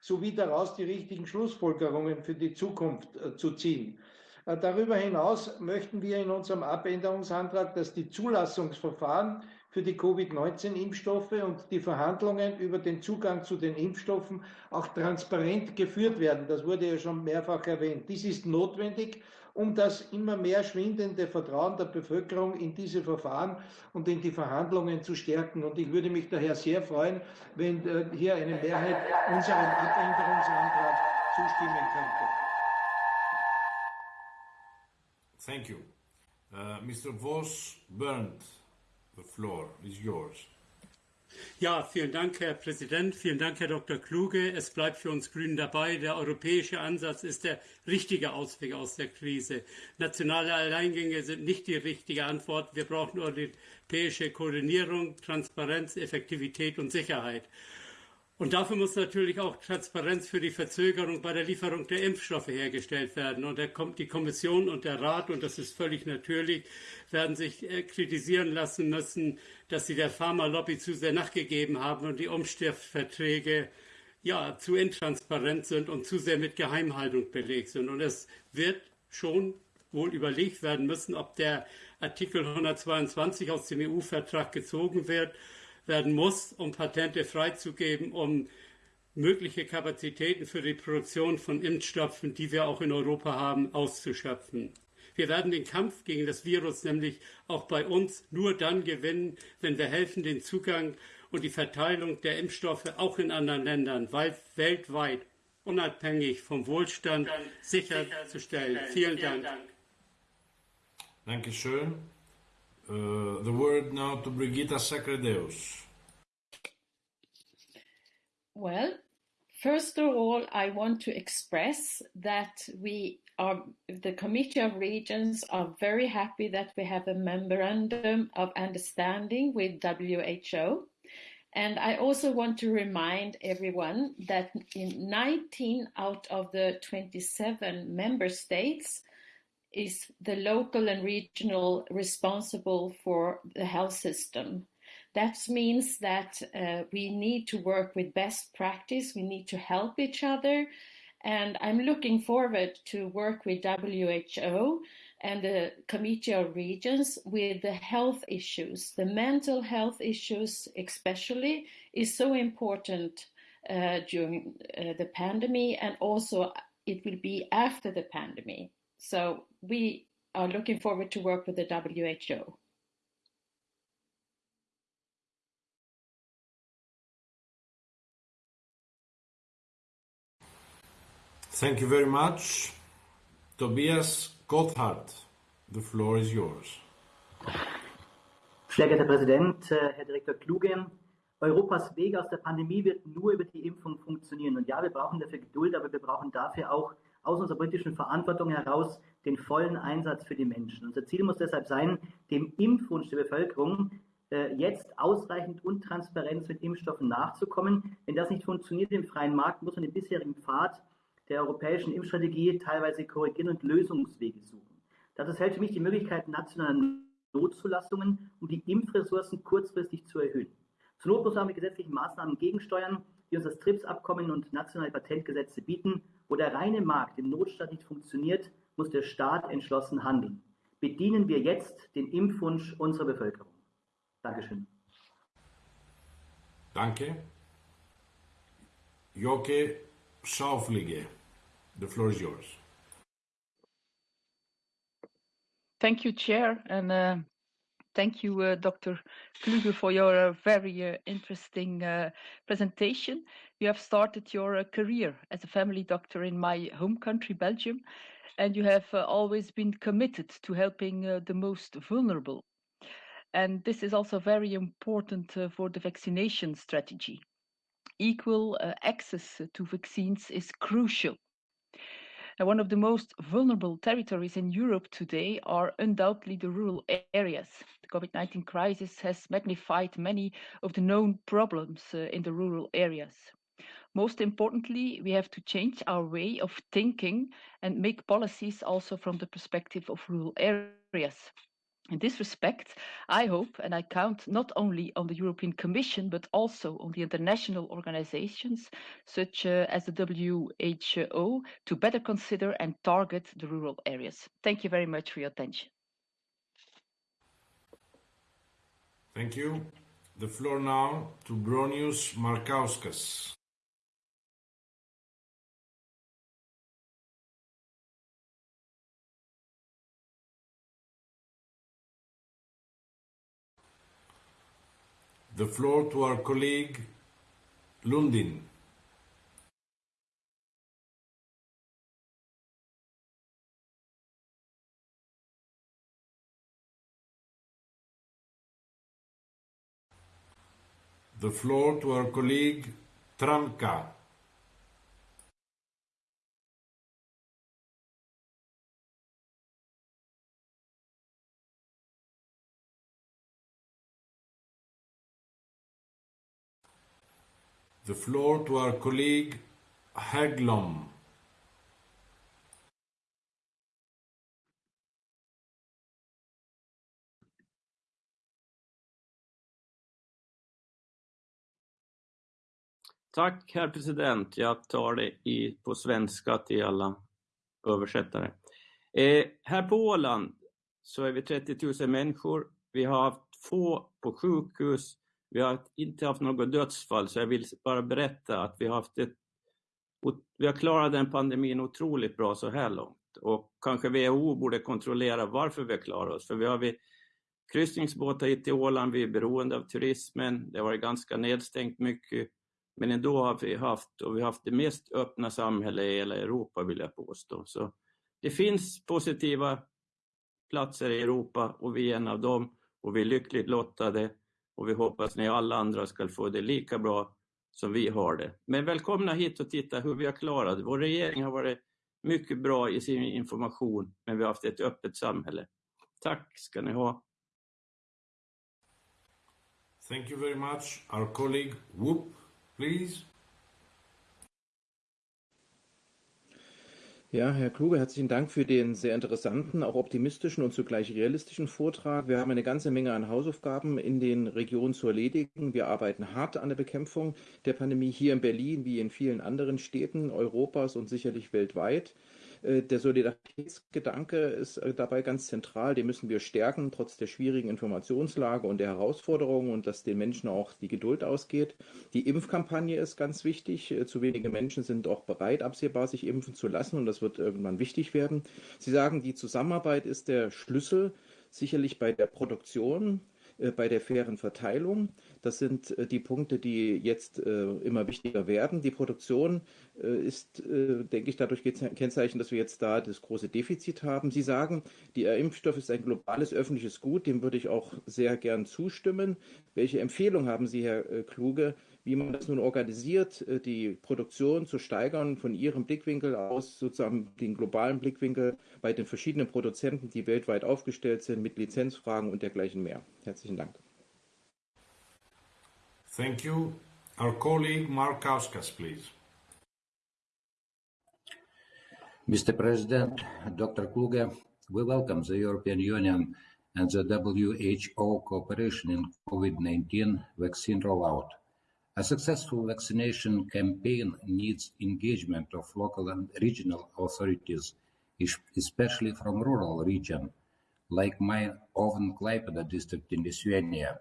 sowie daraus die richtigen Schlussfolgerungen für die Zukunft äh, zu ziehen. Äh, darüber hinaus möchten wir in unserem Abänderungsantrag, dass die Zulassungsverfahren für die Covid-19-Impfstoffe und die Verhandlungen über den Zugang zu den Impfstoffen auch transparent geführt werden. Das wurde ja schon mehrfach erwähnt. Dies ist notwendig, um das immer mehr schwindende Vertrauen der Bevölkerung in diese Verfahren und in die Verhandlungen zu stärken. Und ich würde mich daher sehr freuen, wenn äh, hier eine Mehrheit unserem Abänderungsantrag zustimmen könnte. Thank you. Uh, Mr. Voss Berndt. The floor is yours. Ja, vielen Dank, Herr Präsident. Vielen Dank, Herr Dr. Kluge. Es bleibt für uns Grünen dabei. Der europäische Ansatz ist der richtige Ausweg aus der Krise. Nationale Alleingänge sind nicht die richtige Antwort. Wir brauchen europäische Koordinierung, Transparenz, Effektivität und Sicherheit. Und dafür muss natürlich auch Transparenz für die Verzögerung bei der Lieferung der Impfstoffe hergestellt werden. Und die Kommission und der Rat, und das ist völlig natürlich, werden sich äh, kritisieren lassen müssen, dass sie der Pharmalobby zu sehr nachgegeben haben und die Umstiftverträge ja, zu intransparent sind und zu sehr mit Geheimhaltung belegt sind. Und es wird schon wohl überlegt werden müssen, ob der Artikel 122 aus dem EU-Vertrag gezogen wird werden muss, um Patente freizugeben, um mögliche Kapazitäten für die Produktion von Impfstoffen, die wir auch in Europa haben, auszuschöpfen. Wir werden den Kampf gegen das Virus nämlich auch bei uns nur dann gewinnen, wenn wir helfen, den Zugang und die Verteilung der Impfstoffe auch in anderen Ländern weltweit unabhängig vom Wohlstand sicherzustellen. Vielen Dank. Dankeschön. Uh, the word now to Brigitta Sacredeus. Well, first of all, I want to express that we are, the Committee of Regions are very happy that we have a memorandum of understanding with WHO. And I also want to remind everyone that in 19 out of the 27 member states, is the local and regional responsible for the health system. That means that uh, we need to work with best practice. We need to help each other. And I'm looking forward to work with WHO and the Committee of Regions with the health issues. The mental health issues, especially, is so important uh, during uh, the pandemic, and also it will be after the pandemic. So we are looking forward to work with the WHO. Thank you very much. Tobias Gotthard, the floor is yours. Sehr geehrter Präsident, äh, Herr Direktor Kluge, Europas Weg aus der Pandemie wird nur über die Impfung funktionieren. Und ja, wir brauchen dafür Geduld, aber wir brauchen dafür auch aus unserer politischen Verantwortung heraus den vollen Einsatz für die Menschen. Unser Ziel muss deshalb sein, dem Impfwunsch der Bevölkerung äh, jetzt ausreichend und transparent mit Impfstoffen nachzukommen. Wenn das nicht funktioniert im freien Markt, muss man den bisherigen Pfad der europäischen Impfstrategie teilweise korrigieren und Lösungswege suchen. Das hält für mich die Möglichkeit nationaler Notzulassungen, um die Impfressourcen kurzfristig zu erhöhen. Zur Not muss man mit gesetzlichen Maßnahmen gegensteuern, die uns das TRIPS-Abkommen und nationale Patentgesetze bieten. Wo der reine Markt im Notstand nicht funktioniert, muss der Staat entschlossen handeln. Bedienen wir jetzt den Impfwunsch unserer Bevölkerung. Dankeschön. Danke. Joke Schauflige, the floor is yours. Thank you, Chair, and uh, thank you, uh, Dr. Kluge, for your uh, very uh, interesting uh, presentation. You have started your uh, career as a family doctor in my home country, Belgium, and you have always been committed to helping the most vulnerable. And this is also very important for the vaccination strategy. Equal access to vaccines is crucial one of the most vulnerable territories in Europe today are undoubtedly the rural areas. The COVID 19 crisis has magnified many of the known problems uh, in the rural areas. Most importantly, we have to change our way of thinking and make policies also from the perspective of rural areas. In this respect, I hope and I count not only on the European Commission but also on the international organizations such uh, as the WHO to better consider and target the rural areas. Thank you very much for your attention. Thank you. The floor now to Bronius Markauskas. The floor to our colleague Lundin. The floor to our colleague Tramka. The floor to our colleague Haglom. Tack, herr president. Jag tar det i, på svenska till alla översättare. Eh, här på Åland så är vi 30 000 människor. Vi har haft få på sjukhus vi har inte haft något dödsfall, så jag vill bara berätta att vi har haft ett vi har klarat den pandemin otroligt bra så här långt och kanske WHO borde kontrollera varför vi har klarat oss. För vi har vi kryssningsbåtar hit till Åland, vi är beroende av turismen, det har varit ganska nedstängt mycket. Men ändå har vi haft, och vi har haft det mest öppna samhället i hela Europa vill jag påstå. Så det finns positiva platser i Europa och vi är en av dem och vi är lyckligt lottade och vi hoppas att ni alla andra ska få det lika bra som vi har det. Men välkomna hit och titta hur vi har klarat det. Vår regering har varit mycket bra i sin information, men vi har haft ett öppet samhälle. Tack ska ni ha. Thank you very much. Our colleague Whoop, please. Ja, Herr Kluge, herzlichen Dank für den sehr interessanten, auch optimistischen und zugleich realistischen Vortrag. Wir haben eine ganze Menge an Hausaufgaben in den Regionen zu erledigen. Wir arbeiten hart an der Bekämpfung der Pandemie hier in Berlin wie in vielen anderen Städten Europas und sicherlich weltweit. Äh, der Solidaritätsgedanke ist äh, dabei ganz zentral. Den müssen wir stärken, trotz der schwierigen Informationslage und der Herausforderungen und dass den Menschen auch die Geduld ausgeht. Die Impfkampagne ist ganz wichtig. Äh, zu wenige Menschen sind auch bereit, absehbar sich impfen zu lassen und das wird irgendwann wichtig werden. Sie sagen, die Zusammenarbeit ist der Schlüssel, sicherlich bei der Produktion bei der fairen Verteilung. Das sind die Punkte, die jetzt immer wichtiger werden. Die Produktion ist, denke ich, dadurch gekennzeichnet, dass wir jetzt da das große Defizit haben. Sie sagen, der Impfstoff ist ein globales öffentliches Gut. Dem würde ich auch sehr gern zustimmen. Welche Empfehlung haben Sie, Herr Kluge, wie man das nun organisiert, die Produktion zu steigern von Ihrem Blickwinkel aus, sozusagen den globalen Blickwinkel bei den verschiedenen Produzenten, die weltweit aufgestellt sind, mit Lizenzfragen und dergleichen mehr. Herzlichen Dank. Thank you. Our colleague Mark Kauskas, please. Mr. President, Dr. Kluge, we welcome the European Union and the WHO cooperation in COVID-19 vaccine rollout. A successful vaccination campaign needs engagement of local and regional authorities, especially from rural regions, like my own Klaipeda district in Lithuania.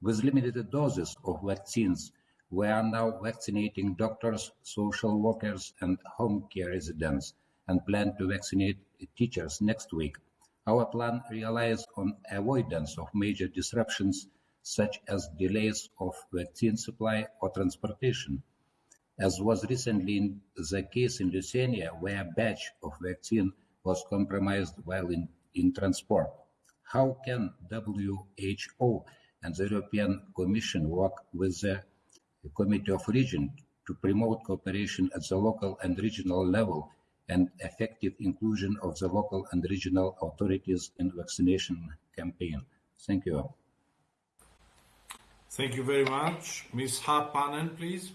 With limited doses of vaccines, we are now vaccinating doctors, social workers, and home care residents, and plan to vaccinate teachers next week. Our plan relies on avoidance of major disruptions such as delays of vaccine supply or transportation, as was recently the case in Lithuania, where a batch of vaccine was compromised while in, in transport. How can WHO and the European Commission work with the Committee of Regions to promote cooperation at the local and regional level and effective inclusion of the local and regional authorities in vaccination campaign? Thank you. Thank you very much. Ms. Haapanen, please.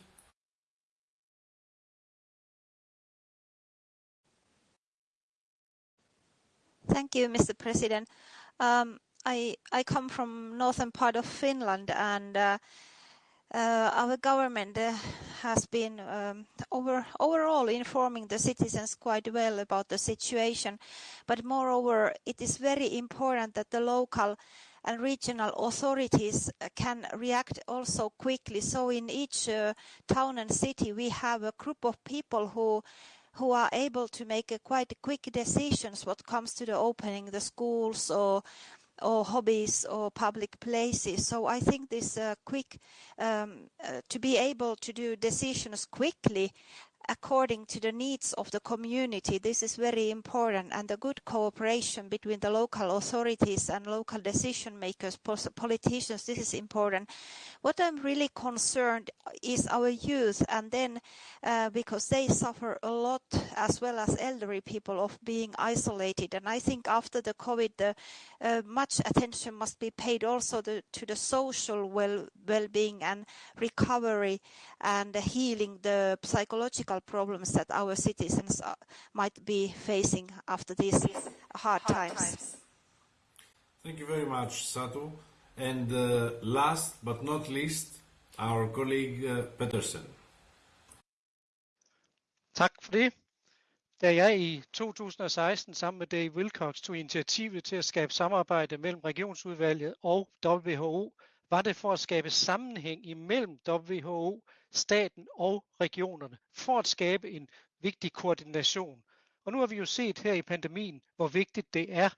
Thank you, Mr. President. Um, I, I come from northern part of Finland and uh, uh, our government uh, has been um, over, overall informing the citizens quite well about the situation. But moreover, it is very important that the local and regional authorities can react also quickly. So in each uh, town and city, we have a group of people who who are able to make a quite quick decisions what comes to the opening the schools or or hobbies or public places. So I think this uh, quick um, uh, to be able to do decisions quickly according to the needs of the community. This is very important and the good cooperation between the local authorities and local decision makers, politicians, this is important. What I'm really concerned is our youth and then uh, because they suffer a lot as well as elderly people of being isolated and I think after the COVID the, uh, much attention must be paid also the, to the social well, well-being and recovery and healing the psychological problems that our citizens might be facing after these hard, times. Thank you very much, Satu. And uh, last but not least, our colleague uh, Petersen. Tak for det. Da jeg i 2016 sammen med Dave Wilcox tog initiativet til at skabe samarbejde mellem regionsudvalget og WHO, var det for at skabe sammenhæng imellem WHO, staten og regionerne, for at skabe en vigtig koordination. Og nu har vi jo set her i pandemien, hvor vigtigt det er.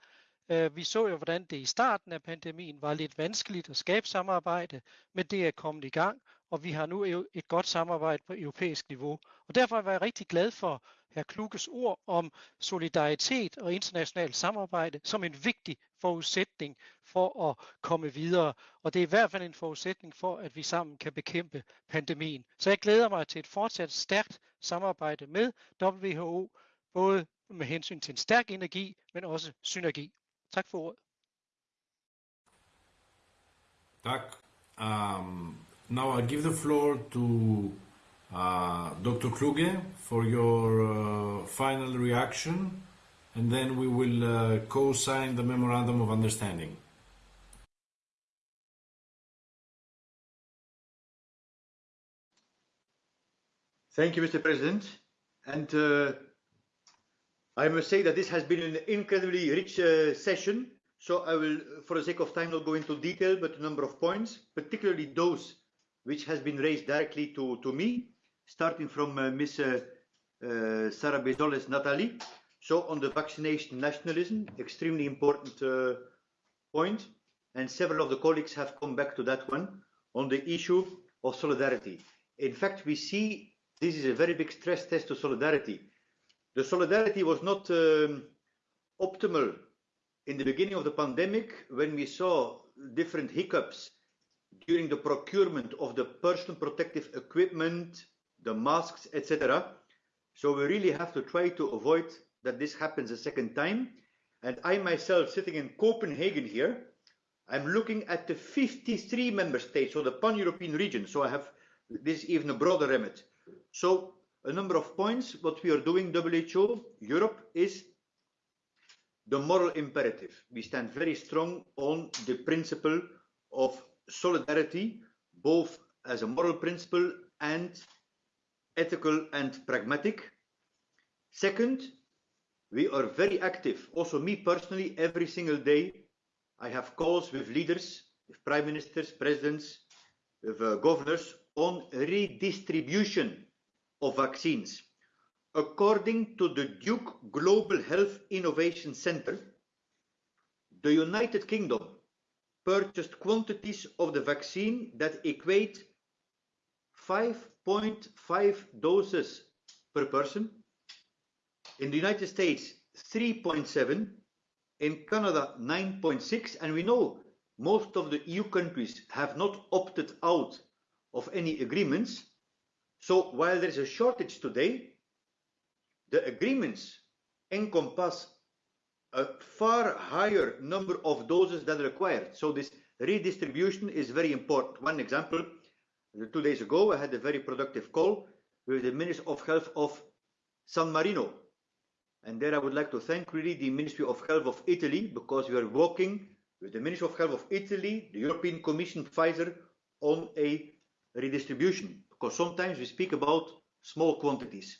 Øh, vi så jo, hvordan det i starten af pandemien var lidt vanskeligt at skabe samarbejde, men det er kommet i gang, og vi har nu et godt samarbejde på europæisk niveau. Og derfor var jeg rigtig glad for hr. Kluges ord om solidaritet og internationalt samarbejde som en vigtig forudsætning for at komme videre. Og det er i hvert fald en forudsætning for, at vi sammen kan bekæmpe pandemien. Så jeg glæder mig til et fortsat stærkt samarbejde med WHO, både med hensyn til en stærk energi, men også synergi. Tak for ordet. Tak. Um, now I give the floor to uh, Dr. Kluge for your uh, final reaction, and then we will uh, co-sign the memorandum of understanding. Thank you, Mr. President. And uh, I must say that this has been an incredibly rich uh, session. So I will, for the sake of time, not go into detail, but a number of points, particularly those which has been raised directly to, to me, starting from uh, Ms. Uh, uh, Sarrabezolles Nathalie. So on the vaccination nationalism, extremely important uh, and several of the colleagues have come back to that one, on the issue of solidarity. In fact, we see this is a very big stress test to solidarity. The solidarity was not um, optimal in the beginning of the pandemic when we saw different hiccups during the procurement of the personal protective equipment, the masks, etc. So we really have to try to avoid that this happens a second time. And I myself, sitting in Copenhagen here, I'm looking at the 53 member states, so the pan-European region. So I have this even a broader remit. So a number of points. What we are doing, WHO, Europe, is the moral imperative. We stand very strong on the principle of solidarity, both as a moral principle and ethical and pragmatic. Second, we are very active. Also, me personally, every single day, I have calls with leaders, with prime ministers, presidents, with uh, governors on redistribution of vaccines. According to the Duke Global Health Innovation Center, the United Kingdom purchased quantities of the vaccine that equate 5.5 doses per person. In the United States, 3.7. In Canada, 9.6. And we know most of the EU countries have not opted out of any agreements. So while there is a shortage today, the agreements encompass a far higher number of doses than required. So this redistribution is very important. One example, two days ago, I had a very productive call with the Minister of Health of San Marino. And there I would like to thank really the Ministry of Health of Italy because we are working with the Ministry of Health of Italy, the European Commission, Pfizer on a redistribution. Because sometimes we speak about small quantities.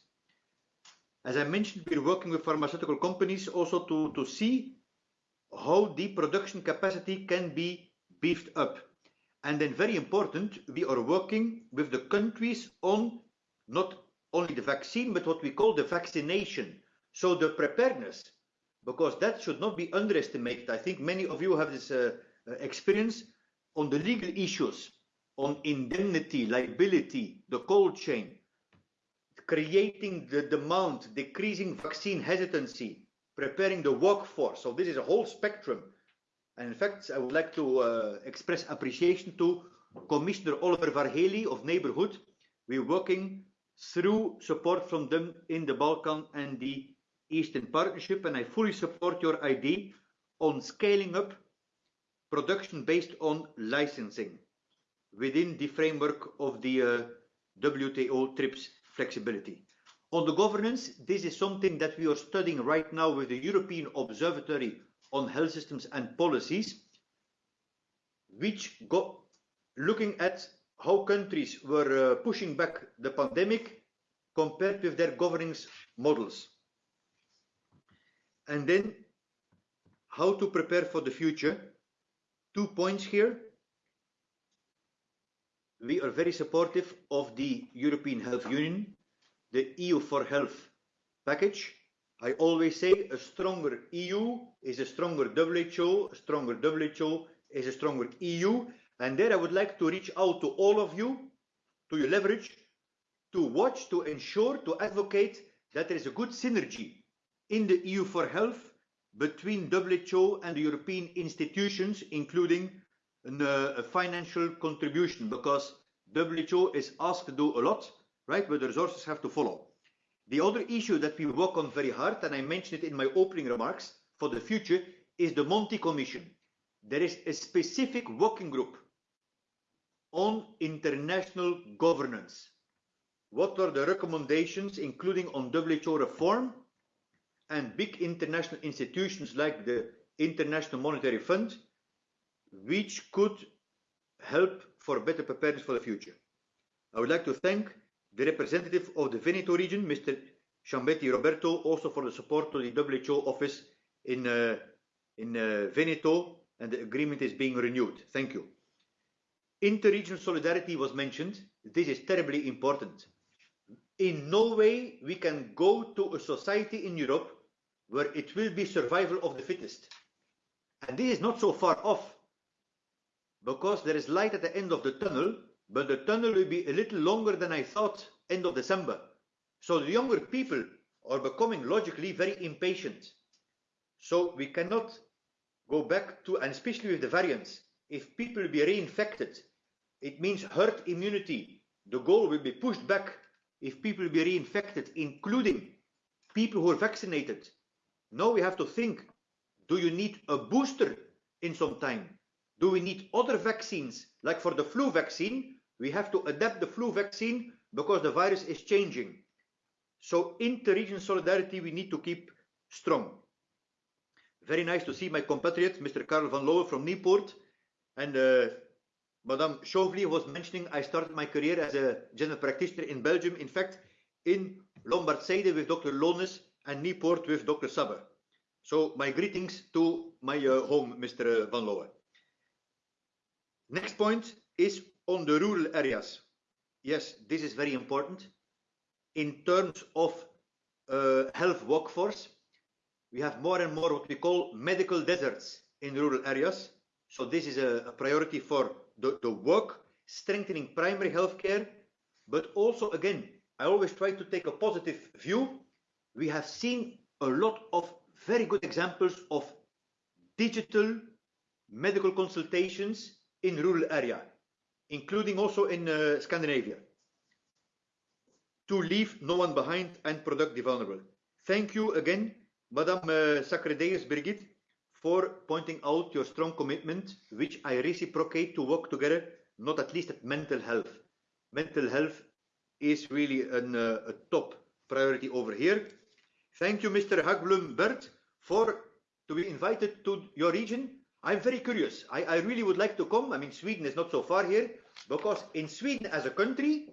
As I mentioned, we're working with pharmaceutical companies also to, see how the production capacity can be beefed up. And then very important, we are working with the countries on not only the vaccine, but what we call the vaccination. So the preparedness, because that should not be underestimated. I think many of you have this uh, uh experience on the legal issues, on indemnity, liability, the cold chain creating the demand, decreasing vaccine hesitancy, preparing the workforce. So this is a whole spectrum. And in fact, I would like to uh, express appreciation to Commissioner Oliver Varhelyi of Neighbourhood. We're working through support from them in the Balkan and the Eastern Partnership, and I fully support your idea on scaling up production based on licensing within the framework of the uh, WTO TRIPS flexibility. On the governance, this is something that we are studying right now with the European Observatory on Health Systems and Policies, which go looking at how countries were uh, pushing back the pandemic compared with their governance models. And then how to prepare for the future. Two points here we are very supportive of the European Health Union, the EU for Health package. I always say a stronger EU is a stronger WHO, a stronger WHO is a stronger EU. And there I would like to reach out to all of you, to your leverage, to watch, to ensure, to advocate that there is a good synergy in the EU for Health between WHO and the European institutions, including Uh, a financial contribution because WHO is asked to do a lot, right? But the resources have to follow. The other issue that we work on very hard, and I mentioned it in my opening remarks for the future, is the Monti Commission. There is a specific working group on international governance. What are the recommendations, including on WHO reform and big international institutions like the International Monetary Fund, which could help for better preparedness for the future. I would like to thank the representative of the Veneto region, Mr. Ciambetti Roberto, also for the support to the WHO office in, uh, in uh, Veneto, and the agreement is being renewed. Thank you. Interregional solidarity was mentioned. This is terribly important. In no way we can go to a society in Europe where it will be survival of the fittest. And this is not so far off because there is light at the end of the tunnel, but the tunnel will be a little longer than I thought end of December. So the younger people are becoming logically very impatient. So we cannot go back to, and especially with the variants, if people be reinfected, it means herd immunity. The goal will be pushed back if people be reinfected, including people who are vaccinated. Now we have to think, do you need a booster in some time? Do we need other vaccines? Like for the flu vaccine, we have to adapt the flu vaccine because the virus is changing. So inter-region solidarity we need to keep strong. Very nice to see my compatriot, Mr. Karel Vanlouwe from Nieuwpoort. And uh, Madame Schauvliege was mentioning I started my career as a general practitioner in Belgium. In fact, in Lombardsijde with Dr. Lones and Nieuwpoort with Dr. Sabber. So my greetings to my uh, home, Mr. Vanlouwe. Next point is on the rural areas. Yes, this is very important. In terms of uh, health workforce, we have more and more what we call medical deserts in rural areas. So this is a, a priority for the, the work, strengthening primary healthcare, but also again, I always try to take a positive view. We have seen a lot of very good examples of digital medical consultations in rural area, including also in uh, Scandinavia, to leave no one behind and protect the vulnerable. Thank you again, Madame uh, Sacredeus Brigitte, for pointing out your strong commitment, which I reciprocate to work together, not at least at mental health. Mental health is really an, uh, a top priority over here. Thank you, Mr. Hagblum Bert, for to be invited to your region. I'm very curious. I, I really would like to come. I mean, Sweden is not so far here, because in Sweden as a country,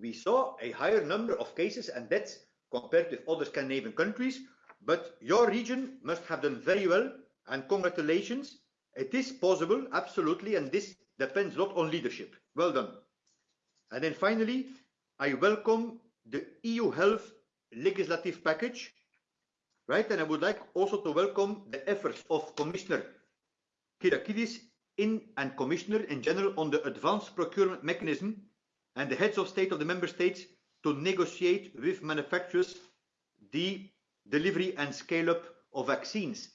we saw a higher number of cases and deaths compared with other Scandinavian countries. But your region must have done very well, and congratulations. It is possible, absolutely, and this depends a lot on leadership. Well done. And then finally, I welcome the EU health legislative package, right? And I would like also to welcome the efforts of Commissioner Kyriakides in and Commissioner in general on the advanced procurement mechanism and the heads of state of the member states to negotiate with manufacturers the delivery and scale up of vaccines.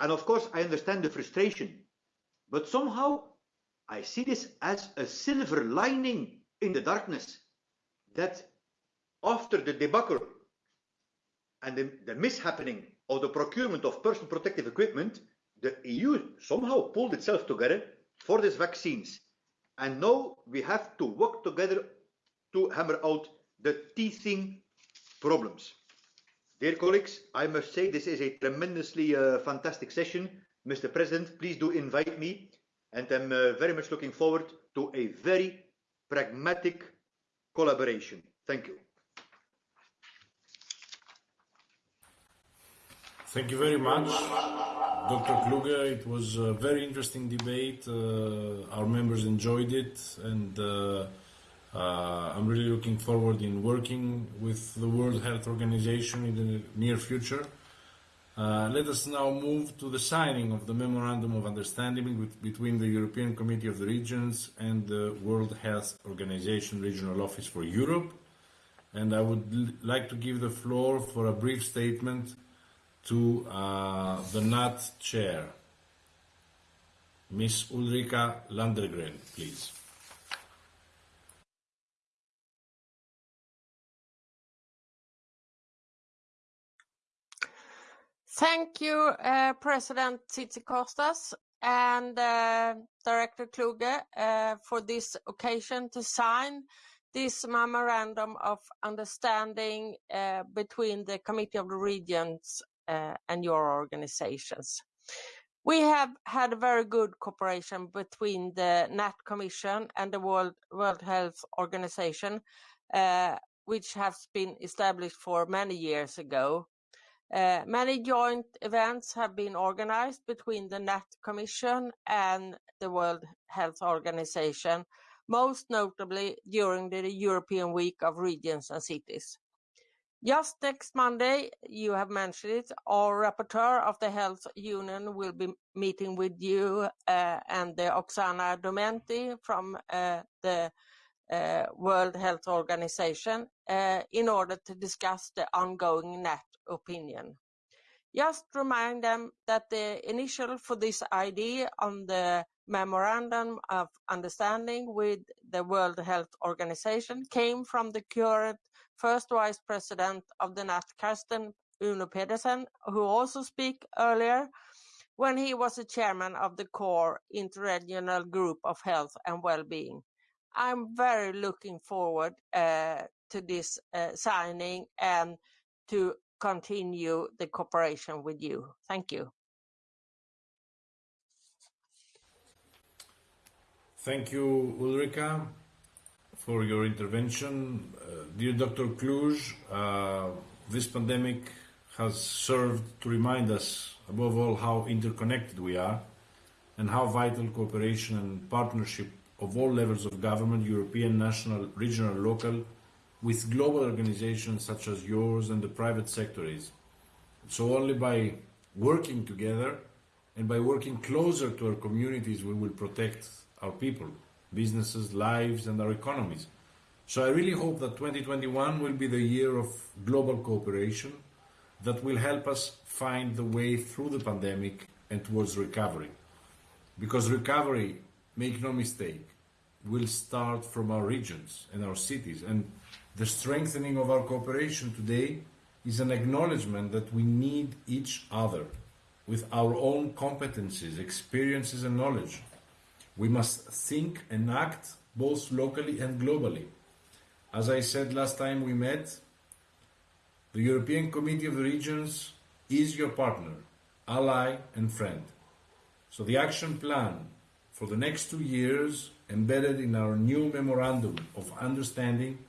And of course, I understand the frustration, but somehow I see this as a silver lining in the darkness that after the debacle and the, the mishappening of the procurement of personal protective equipment, the EU somehow pulled itself together for these vaccines. And now we have to work together to hammer out the teething problems. Dear colleagues, I must say this is a tremendously uh, fantastic session. Mr. President, please do invite me. And I'm uh, very much looking forward to a very pragmatic collaboration. Thank you. Thank you very much, Dr. Kluge. It was a very interesting debate. Uh, our members enjoyed it, and uh, uh, I'm really looking forward in working with the World Health Organization in the near future. Uh, let us now move to the signing of the Memorandum of Understanding with, between the European Committee of the Regions and the World Health Organization Regional Office for Europe. And I would like to give the floor for a brief statement to uh, the NAT chair, Ms. Ulrika Landegren, please. Thank you, uh, President Tzitzikostas and uh, Director Kluge uh, for this occasion to sign this memorandum of understanding uh, between the Committee of the Regions and your organizations. We have had a very good cooperation between the NAT Commission and the World, World Health Organization, uh, which has been established for many years ago. Uh, many joint events have been organized between the NAT Commission and the World Health Organization, most notably during the European Week of Regions and Cities. Just next Monday, you have mentioned it, our rapporteur of the Health Union will be meeting with you uh, and the Oksana Domenti from uh, the uh, World Health Organization in order to discuss the ongoing NAT opinion. Just remind them that the initial for this idea on the memorandum of understanding with the World Health Organization came from the current first vice president of the NAT, Karsten Uno Petersen, who also spoke earlier when he was the chairman of the core interregional group of health and well-being. I'm very looking forward uh, to this uh, signing and to continue the cooperation with you. Thank you. Thank you, Ulrika, for your intervention. Uh, dear Dr. Kluge, uh, this pandemic has served to remind us, above all, how interconnected we are and how vital cooperation and partnership of all levels of government, European, national, regional, local, with global organizations such as yours and the private sector is. So only by working together and by working closer to our communities we will protect our people, businesses, lives and our economies. So I really hope that 2021 will be the year of global cooperation that will help us find the way through the pandemic and towards recovery. Because recovery, make no mistake, will start from our regions and our cities. And the strengthening of our cooperation today is an acknowledgement that we need each other with our own competencies, experiences and knowledge. We must think and act both locally and globally. As I said last time we met, the European Committee of the Regions is your partner, ally and friend. So the action plan for the next two years embedded in our new memorandum of understanding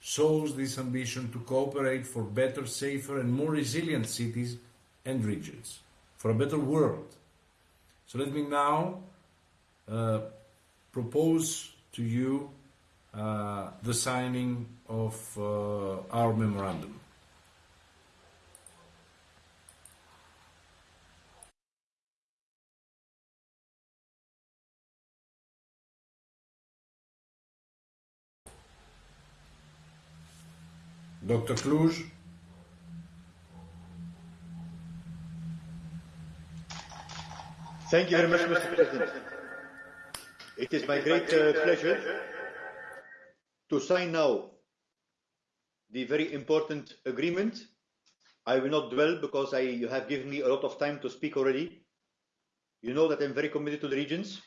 shows this ambition to cooperate for better, safer and more resilient cities and regions, for a better world. So let me now uh, propose to you uh, the signing of uh, our memorandum. Dr. Kluge? Thank you very much, Mr. President. It is my great uh, pleasure to sign now the very important agreement. I will not dwell because I, you have given me a lot of time to speak already. You know that I'm very committed to the regions.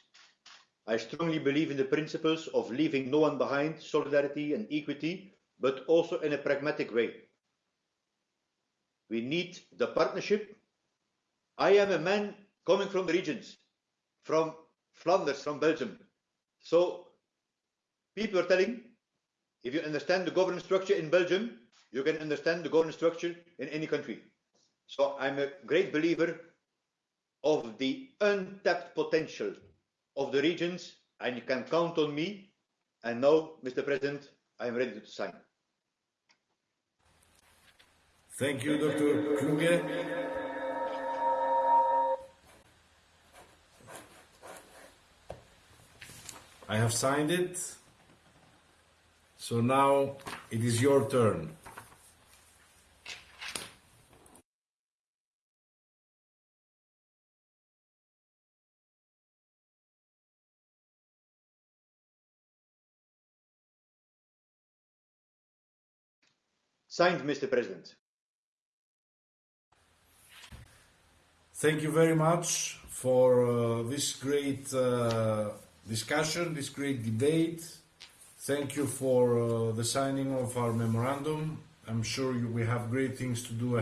I strongly believe in the principles of leaving no one behind, solidarity and equity, but also in a pragmatic way. We need the partnership. I am a man coming from the regions, from Flanders, from Belgium. So people are telling, if you understand the governance structure in Belgium, you can understand the governance structure in any country. So I'm a great believer of the untapped potential of the regions, and you can count on me. And now, Mr. President, I am ready to sign. Thank you, Dr. Kluge. I have signed it. So now it is your turn. Signed, Mr. President. Thank you very much for uh, this great uh, discussion, this great debate. Thank you for uh, the signing of our memorandum. I'm sure you, we have great things to do